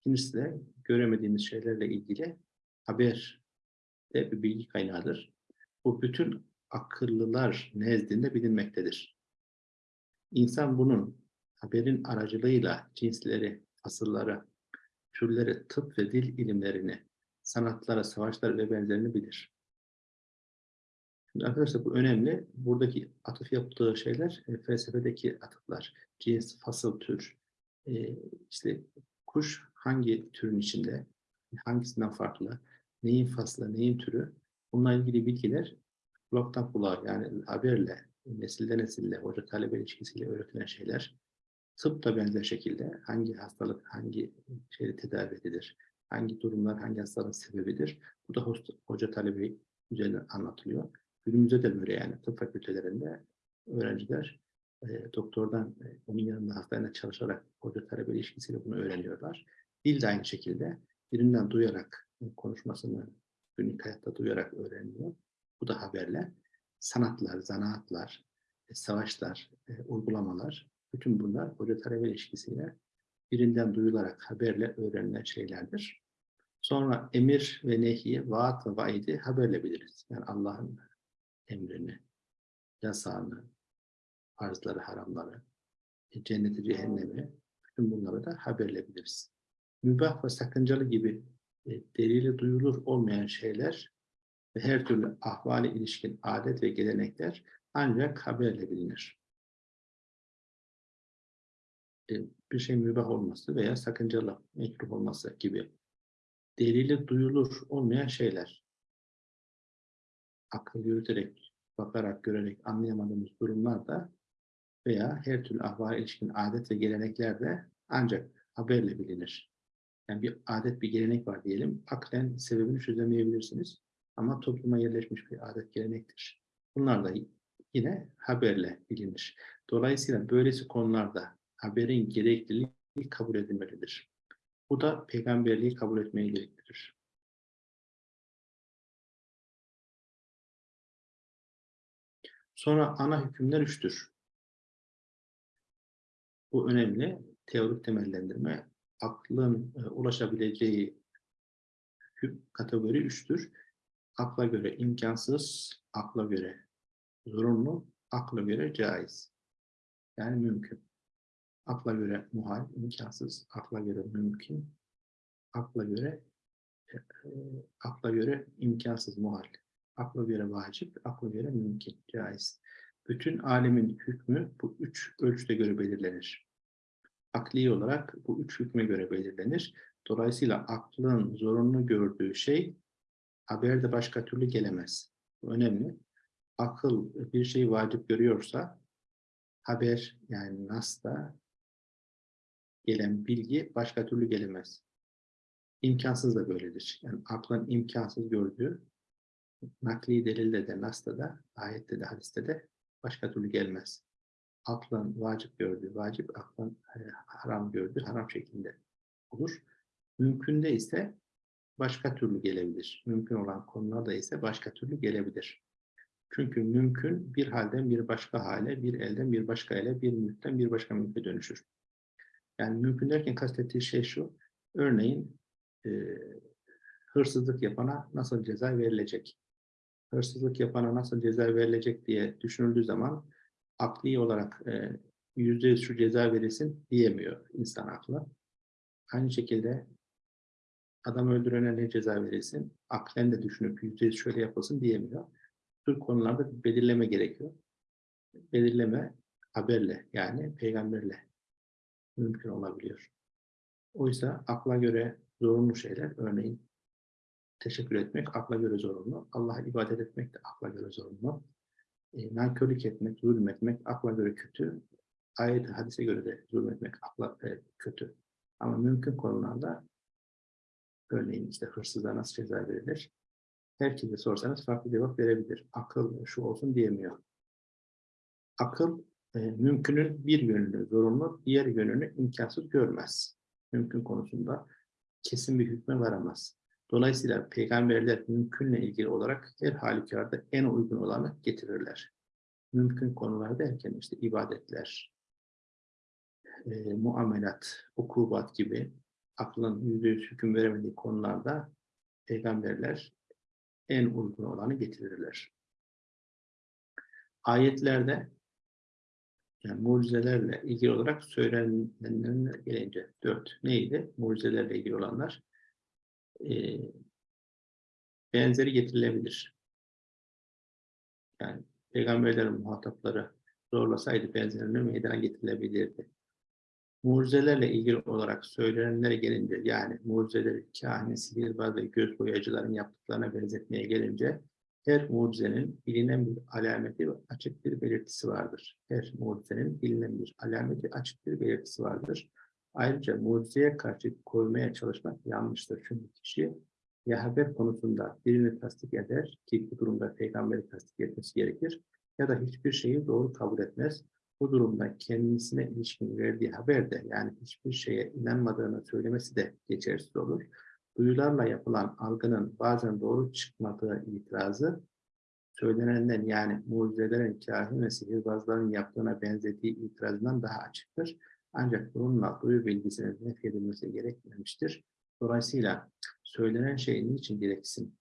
[SPEAKER 1] İkincisi de göremediğimiz şeylerle ilgili haber de bir bilgi kaynağıdır. Bu bütün akıllılar nezdinde bilinmektedir. İnsan bunun haberin aracılığıyla cinsleri, fasılları, türleri, tıp ve dil ilimlerini, sanatlara, savaşlar ve benzerini bilir. Şimdi arkadaşlar bu önemli. Buradaki atıf yaptığı şeyler e, felsefedeki atıflar. Cins, fasıl, tür. E, işte kuş hangi türün içinde, hangisinden farklı, neyin faslı, neyin türü. Bununla ilgili bilgiler kulaktan kulağa yani haberle, nesilde nesille, hoca talebe ilişkisiyle öğretilen şeyler. Tıp da benzer şekilde hangi hastalık, hangi şeyle tedavi edilir, hangi durumlar, hangi hastalığın sebebidir. Bu da hosta, hoca talebi üzerine anlatılıyor. Günümüzde de böyle yani tıp fakültelerinde öğrenciler e, doktordan e, onun yanında hastanede çalışarak hoca talebe ilişkisiyle bunu öğreniyorlar. Dil de aynı şekilde birinden duyarak e, konuşmasını günlük hayatta duyarak öğreniyor. Bu da haberle. Sanatlar, zanaatlar, e, savaşlar, e, uygulamalar bütün bunlar hoca talebe ilişkisiyle birinden duyularak haberle öğrenilen şeylerdir. Sonra emir ve nehi, vaat ve vaidi haberle biliriz. Yani Allah'ın emrini, yasağını, farzları, haramları, e, cenneti, cehennemi, bütün bunları da haberle biliriz. Mübah ve sakıncalı gibi e, delili duyulur olmayan şeyler ve her türlü ahvali ilişkin adet ve gelenekler ancak haberle bilinir. E, bir şey mübah olması veya sakıncalı, mekruh olması gibi delili duyulur olmayan şeyler. Akıl yürüterek, bakarak, görerek anlayamadığımız durumlarda veya her türlü ahvale ilişkin adet ve gelenekler de ancak haberle bilinir. Yani bir adet, bir gelenek var diyelim. Aklen sebebini çözemeyebilirsiniz. Ama topluma yerleşmiş bir adet gelenektir. Bunlar da yine haberle bilinir. Dolayısıyla böylesi konularda haberin gerekliliği kabul edilmelidir. Bu da peygamberliği kabul etmeyi gerektirir. Sonra ana hükümler üçtür. Bu önemli. Teorik temellendirme. Aklın e, ulaşabileceği kategori üçtür. Akla göre imkansız, akla göre zorunlu, akla göre caiz. Yani mümkün. Akla göre muhal, imkansız, akla göre mümkün, akla göre e, e, akla göre imkansız, muhal, akla göre vacip, akla göre mümkün, caiz. Bütün alemin hükmü bu üç ölçüde göre belirlenir. Akli olarak bu üç hükme göre belirlenir. Dolayısıyla aklın zorunlu gördüğü şey haberde başka türlü gelemez. Bu önemli. Akıl bir şeyi vacip görüyorsa haber yani nas'ta gelen bilgi başka türlü gelemez. İmkansız da böyledir. Yani aklın imkansız gördüğü nakli delilde de, nas'ta da, ayette de, hadiste de başka türlü gelmez. Aklın vacip gördüğü, vacip, aklın e, haram gördüğü, haram şeklinde olur. Mümkünde ise başka türlü gelebilir. Mümkün olan konularda ise başka türlü gelebilir. Çünkü mümkün bir halden bir başka hale, bir elden bir başka ele, bir mülkten bir başka mülke dönüşür. Yani mümkün derken kastettiği şey şu, örneğin e, hırsızlık yapana nasıl ceza verilecek? Hırsızlık yapana nasıl ceza verilecek diye düşünüldüğü zaman akli olarak e, yüzde yüz şu ceza verilsin diyemiyor insan aklı. Aynı şekilde adam öldürene ne ceza verilsin, aklen de düşünüp yüzde yüz şöyle yapılsın diyemiyor. Bu konularda belirleme gerekiyor. Belirleme haberle yani peygamberle mümkün olabiliyor. Oysa akla göre zorunlu şeyler, örneğin teşekkür etmek akla göre zorunlu, Allah'a ibadet etmek de akla göre zorunlu, e, nankörlük etmek, zulmetmek akla göre kötü, ayet hadise göre de zulmetmek akla e, kötü. Ama mümkün konularda örneğin işte hırsızlığa nasıl ceza verilir? Herkese sorsanız farklı cevap verebilir. Akıl şu olsun diyemiyor. Akıl e, mümkünün bir yönünü zorunlu, diğer yönünü imkansız görmez. Mümkün konusunda kesin bir hükme varamaz. Dolayısıyla peygamberler mümkünle ilgili olarak her halükarda en uygun olanı getirirler. Mümkün konular derken işte ibadetler, e, muamelat, ukubat gibi aklın yüzde yüz hüküm veremediği konularda peygamberler en uygun olanı getirirler. Ayetlerde yani mucizelerle ilgili olarak söylenenlerine gelince dört neydi? Mucizelerle ilgili olanlar e, benzeri getirilebilir. Yani peygamberlerin muhatapları zorlasaydı benzerini meydana getirilebilirdi. Mucizelerle ilgili olarak söylenenlere gelince yani mucizeleri kahin, sihirbaz ve göz boyacıların yaptıklarına benzetmeye gelince her mucizenin bilinen bir alameti ve açık bir belirtisi vardır. Her mucizenin bilinen bir alameti, açık bir belirtisi vardır. Ayrıca mucizeye karşı koymaya çalışmak yanlıştır. Çünkü kişi ya haber konusunda birini tasdik eder ki bu durumda peygamberi tasdik etmesi gerekir ya da hiçbir şeyi doğru kabul etmez. Bu durumda kendisine ilişkin verdiği haber de yani hiçbir şeye inanmadığını söylemesi de geçersiz olur. Duyularla yapılan algının bazen doğru çıkmadığı itirazı söylenenden yani mucizelerin kahin ve sihirbazların yaptığına benzediği itirazından daha açıktır. Ancak bununla duyu bilgisinin nefyedilmesi gerekmemiştir. Dolayısıyla söylenen şey niçin gereksin?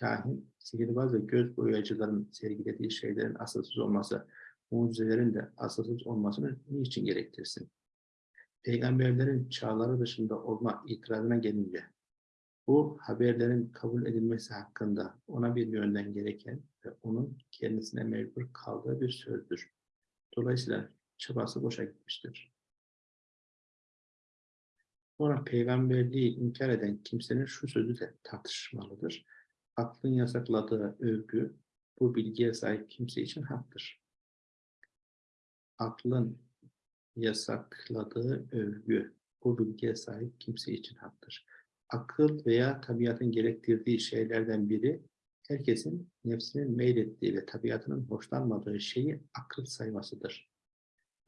[SPEAKER 1] Kahin, sihirbaz ve göz boyacıların sergilediği şeylerin asılsız olması, mucizelerin de asılsız olmasını niçin gerektirsin? Peygamberlerin çağları dışında olma itirazına gelince, bu haberlerin kabul edilmesi hakkında ona bir yönden gereken ve onun kendisine mecbur kaldığı bir sözdür. Dolayısıyla çabası boşa gitmiştir. Sonra peygamberliği inkar eden kimsenin şu sözü de tartışmalıdır. Aklın yasakladığı övgü bu bilgiye sahip kimse için haktır. Aklın yasakladığı övgü bu bilgiye sahip kimse için haktır. Akıl veya tabiatın gerektirdiği şeylerden biri herkesin nefsinin meylettiği ve tabiatının hoşlanmadığı şeyi akıl saymasıdır.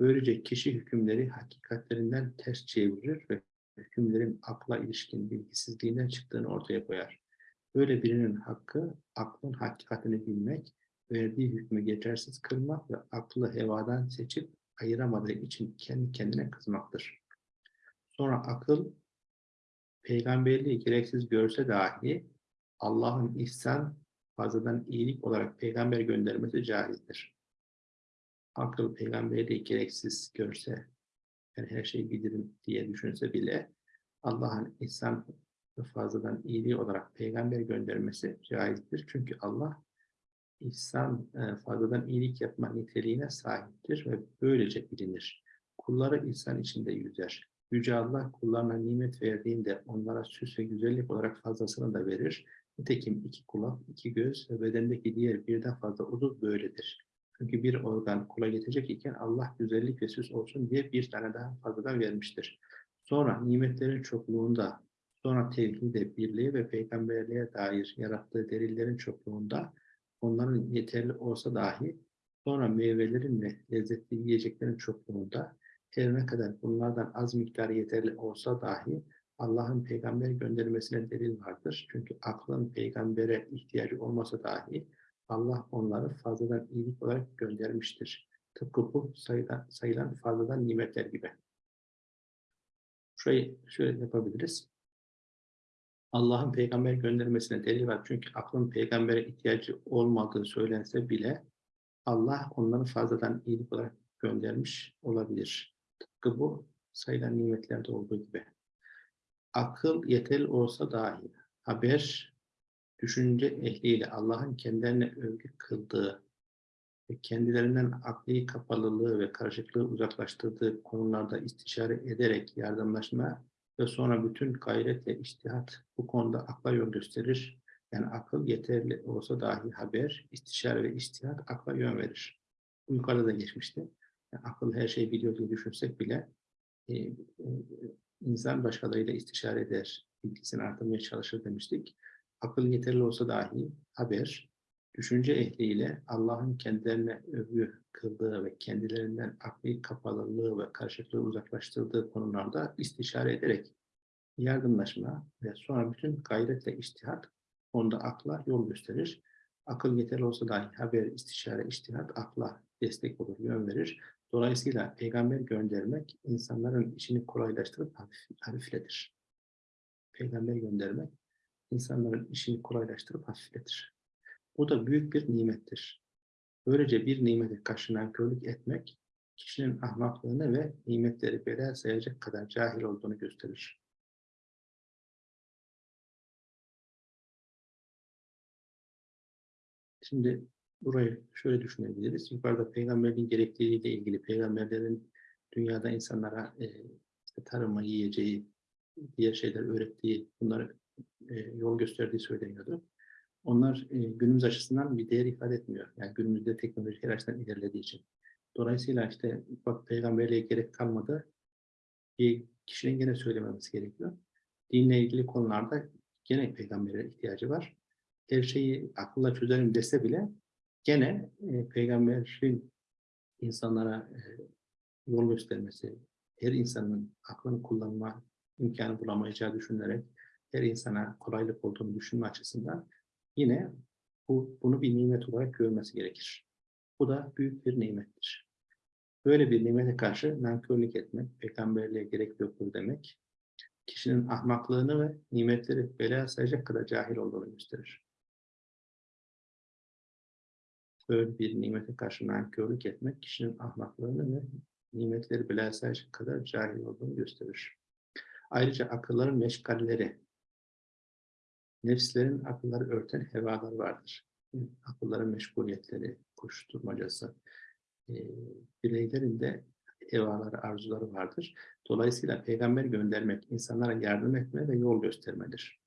[SPEAKER 1] Böylece kişi hükümleri hakikatlerinden ters çevirir ve hükümlerin akla ilişkin bilgisizliğinden çıktığını ortaya koyar. Böyle birinin hakkı aklın hakikatini bilmek, verdiği hükmü geçersiz kılmak ve aklı hevadan seçip ayıramadığı için kendi kendine kızmaktır. Sonra akıl peygamberliği gereksiz görse dahi Allah'ın ihsan fazladan iyilik olarak peygamber göndermesi caizdir. Akıl peygamberliği gereksiz görse ben her şeyi bilirim diye düşünse bile Allah'ın ihsan fazladan iyiliği olarak peygamber göndermesi caizdir. Çünkü Allah ihsan e, fazladan iyilik yapma niteliğine sahiptir ve böylece bilinir. Kulları ihsan içinde yüzer. Yüce Allah kullarına nimet verdiğinde onlara süs ve güzellik olarak fazlasını da verir. Nitekim iki kulak, iki göz ve bedendeki diğer birden fazla uzuv böyledir. Çünkü bir organ kula yetecek iken Allah güzellik ve süs olsun diye bir tane daha fazladan vermiştir. Sonra nimetlerin çokluğunda, sonra tevhide, birliğe ve peygamberliğe dair yarattığı delillerin çokluğunda onların yeterli olsa dahi sonra meyvelerin ve lezzetli yiyeceklerin çokluğunda ne kadar bunlardan az miktarı yeterli olsa dahi Allah'ın peygamber göndermesine delil vardır. Çünkü aklın peygambere ihtiyacı olmasa dahi Allah onları fazladan iyilik olarak göndermiştir. Tıpkı bu sayılan, sayılan fazladan nimetler gibi. Şurayı şöyle yapabiliriz. Allah'ın peygamber göndermesine delil var. Çünkü aklın peygambere ihtiyacı olmadığı söylense bile Allah onları fazladan iyilik olarak göndermiş olabilir. Tıpkı bu sayılan nimetlerde olduğu gibi. Akıl yeterli olsa dahi haber, düşünce ehliyle Allah'ın kendilerine övgü kıldığı ve kendilerinden akli kapalılığı ve karışıklığı uzaklaştırdığı konularda istişare ederek yardımlaşma ve sonra bütün gayret ve iştihat bu konuda akla yol gösterir. Yani akıl yeterli olsa dahi haber, istişare ve iştihat akla yön verir. Bu yukarıda da geçmişti. Akıl her şeyi biliyor diye düşünsek bile e, e, insan başkalarıyla istişare eder, bilgisini artırmaya çalışır demiştik. Akıl yeterli olsa dahi haber, düşünce ehliyle Allah'ın kendilerine övgü kıldığı ve kendilerinden akli kapalılığı ve karşılıklı uzaklaştırdığı konularda istişare ederek yardımlaşma ve sonra bütün gayretle iştihat onda akla yol gösterir. Akıl yeterli olsa dahi haber, istişare, iştihat akla destek olur, yön verir. Dolayısıyla peygamber göndermek insanların işini kolaylaştırıp hafif, hafifletir. Peygamber göndermek insanların işini kolaylaştırıp hafifletir. Bu da büyük bir nimettir. Böylece bir nimete karşı nankörlük etmek, kişinin ahmaklığını ve nimetleri bela sayacak kadar cahil olduğunu gösterir. Şimdi burayı şöyle düşünebiliriz. Yukarıda peygamberliğin gerekliliğiyle ilgili peygamberlerin dünyada insanlara e, işte tarıma, yiyeceği, diğer şeyler öğrettiği, bunları e, yol gösterdiği söyleniyordu. Onlar e, günümüz açısından bir değer ifade etmiyor. Yani günümüzde teknoloji her açıdan ilerlediği için. Dolayısıyla işte bak peygamberliğe gerek kalmadı. Bir kişinin gene söylememesi gerekiyor. Dinle ilgili konularda gene peygambere ihtiyacı var. Her şeyi akılla çözerim dese bile gene e, peygamberin insanlara e, yol göstermesi, her insanın aklını kullanma imkanı bulamayacağı düşünülerek her insana kolaylık olduğunu düşünme açısından yine bu, bunu bir nimet olarak görmesi gerekir. Bu da büyük bir nimettir. Böyle bir nimete karşı nankörlük etmek, peygamberliğe gerek yoktur demek, kişinin ahmaklığını ve nimetleri bela sayacak kadar cahil olduğunu gösterir. Böyle bir nimete karşı nankörlük etmek, kişinin ahmaklığını ve nimetleri sayacak kadar cahil olduğunu gösterir. Ayrıca akılların meşgalleri, nefslerin akılları örten hevalar vardır. Akılların meşguliyetleri, koşturmacası, e, bireylerin de hevaları, arzuları vardır. Dolayısıyla peygamber göndermek, insanlara yardım etme ve yol göstermedir.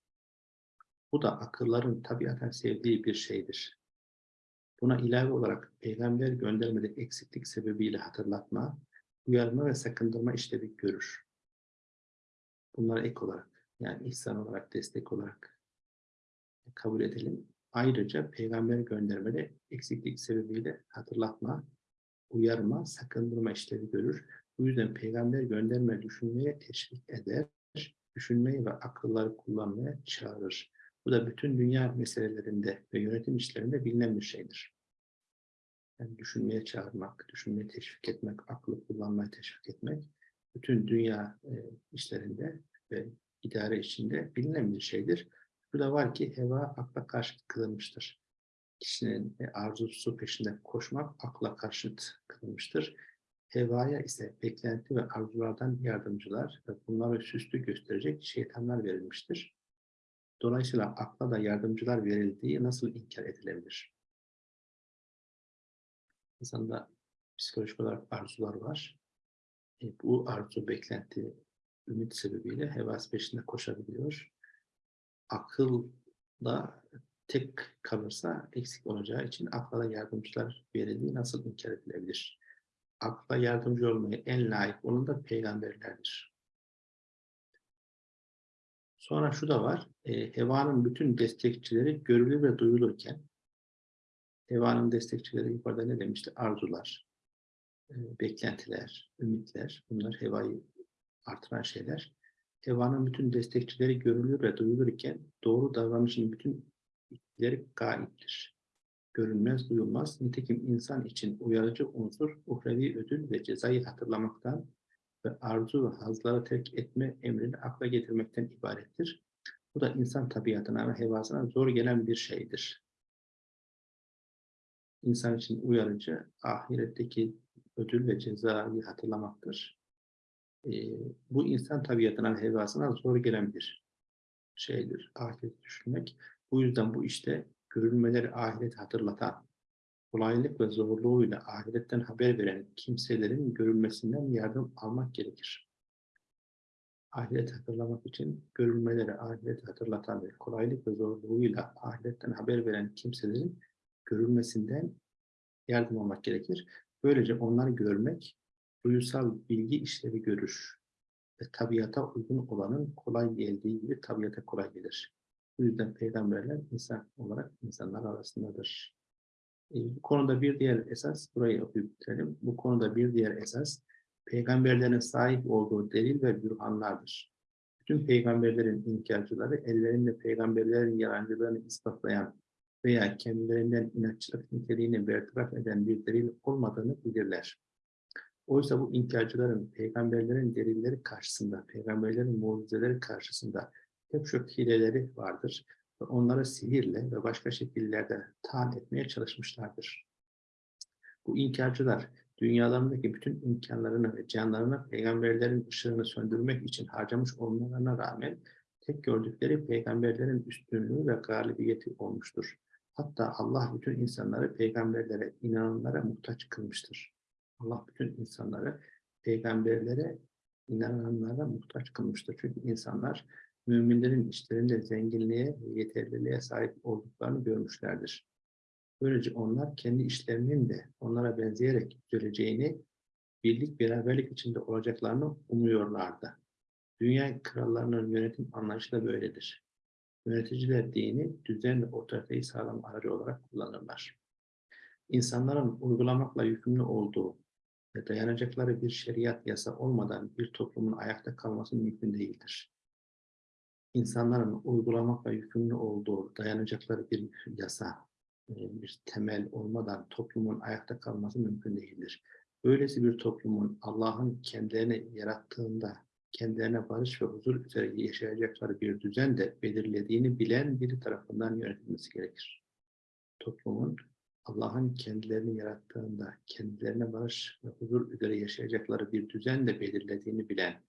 [SPEAKER 1] Bu da akılların tabiaten sevdiği bir şeydir. Buna ilave olarak peygamber göndermede eksiklik sebebiyle hatırlatma, uyarma ve sakındırma işlevi görür. Bunlar ek olarak, yani ihsan olarak, destek olarak kabul edelim. Ayrıca peygamber göndermede eksiklik sebebiyle hatırlatma, uyarma, sakındırma işlevi görür. Bu yüzden peygamber gönderme düşünmeye teşvik eder, düşünmeyi ve akılları kullanmaya çağırır. Bu da bütün dünya meselelerinde ve yönetim işlerinde bilinen bir şeydir. Yani düşünmeye çağırmak, düşünmeye teşvik etmek, aklı kullanmaya teşvik etmek, bütün dünya e, işlerinde ve idare içinde bilinen bir şeydir. Bu da var ki heva akla karşı kılınmıştır. Kişinin e, arzusu peşinde koşmak akla karşıt kılınmıştır. Hevaya ise beklenti ve arzulardan yardımcılar ve bunları süslü gösterecek şeytanlar verilmiştir. Dolayısıyla akla da yardımcılar verildiği nasıl inkar edilebilir? İnsanda psikolojik olarak arzular var. E, bu arzu, beklenti, ümit sebebiyle hevas peşinde koşabiliyor akıl da tek kalırsa eksik olacağı için akla yardımcılar verildiği nasıl inkar edilebilir? Akla yardımcı olmaya en layık olan da peygamberlerdir. Sonra şu da var, e, Heva'nın bütün destekçileri görülür ve duyulurken, Heva'nın destekçileri yukarıda ne demişti? Arzular, e, beklentiler, ümitler, bunlar Heva'yı artıran şeyler. Hevanın bütün destekçileri görülür ve duyulurken doğru davranışın bütün etkileri gaiptir. Görünmez, duyulmaz. Nitekim insan için uyarıcı unsur, uhrevi ödül ve cezayı hatırlamaktan ve arzu ve hazları terk etme emrini akla getirmekten ibarettir. Bu da insan tabiatına ve hevasına zor gelen bir şeydir. insan için uyarıcı ahiretteki ödül ve cezayı hatırlamaktır. Ee, bu insan tabiatına, hevasına zor gelen bir şeydir. Ahiret düşünmek. Bu yüzden bu işte görülmeleri ahiret hatırlatan, kolaylık ve zorluğuyla ahiretten haber veren kimselerin görülmesinden yardım almak gerekir. Ahiret hatırlamak için görülmeleri ahiret hatırlatan ve kolaylık ve zorluğuyla ahiretten haber veren kimselerin görülmesinden yardım almak gerekir. Böylece onları görmek, duyusal bilgi işlevi görür ve tabiata uygun olanın kolay geldiği gibi tabiata kolay gelir. Bu yüzden peygamberler insan olarak insanlar arasındadır. E, bu konuda bir diğer esas, burayı okuyup bitirelim. Bu konuda bir diğer esas, peygamberlerin sahip olduğu delil ve bürhanlardır. Bütün peygamberlerin inkarcıları ellerinde peygamberlerin yalancılarını ispatlayan veya kendilerinden inatçılık niteliğini bertaraf eden bir delil olmadığını bilirler. Oysa bu inkarcıların peygamberlerin delilleri karşısında, peygamberlerin mucizeleri karşısında pek çok hileleri vardır ve onları sihirle ve başka şekillerde taan etmeye çalışmışlardır. Bu inkarcılar dünyalarındaki bütün imkanlarını ve canlarını peygamberlerin ışığını söndürmek için harcamış olmalarına rağmen tek gördükleri peygamberlerin üstünlüğü ve galibiyeti olmuştur. Hatta Allah bütün insanları peygamberlere, inananlara muhtaç kılmıştır. Allah bütün insanları peygamberlere, inananlara muhtaç kılmıştır. Çünkü insanlar müminlerin işlerinde zenginliğe ve yeterliliğe sahip olduklarını görmüşlerdir. Böylece onlar kendi işlerinin de onlara benzeyerek düzeleceğini, birlik beraberlik içinde olacaklarını umuyorlardı. Dünya krallarının yönetim anlayışı da böyledir. Yöneticiler dini, düzen ve otoriteyi sağlam aracı olarak kullanırlar. İnsanların uygulamakla yükümlü olduğu ve dayanacakları bir şeriat yasa olmadan bir toplumun ayakta kalması mümkün değildir. İnsanların uygulamakla yükümlü olduğu, dayanacakları bir yasa, e, bir temel olmadan toplumun ayakta kalması mümkün değildir. Böylesi bir toplumun Allah'ın kendilerini yarattığında kendilerine barış ve huzur üzere yaşayacakları bir düzen de belirlediğini bilen biri tarafından yönetilmesi gerekir. Toplumun Allah'ın kendilerini yarattığında kendilerine barış ve huzur üzere yaşayacakları bir düzen de belirlediğini bilen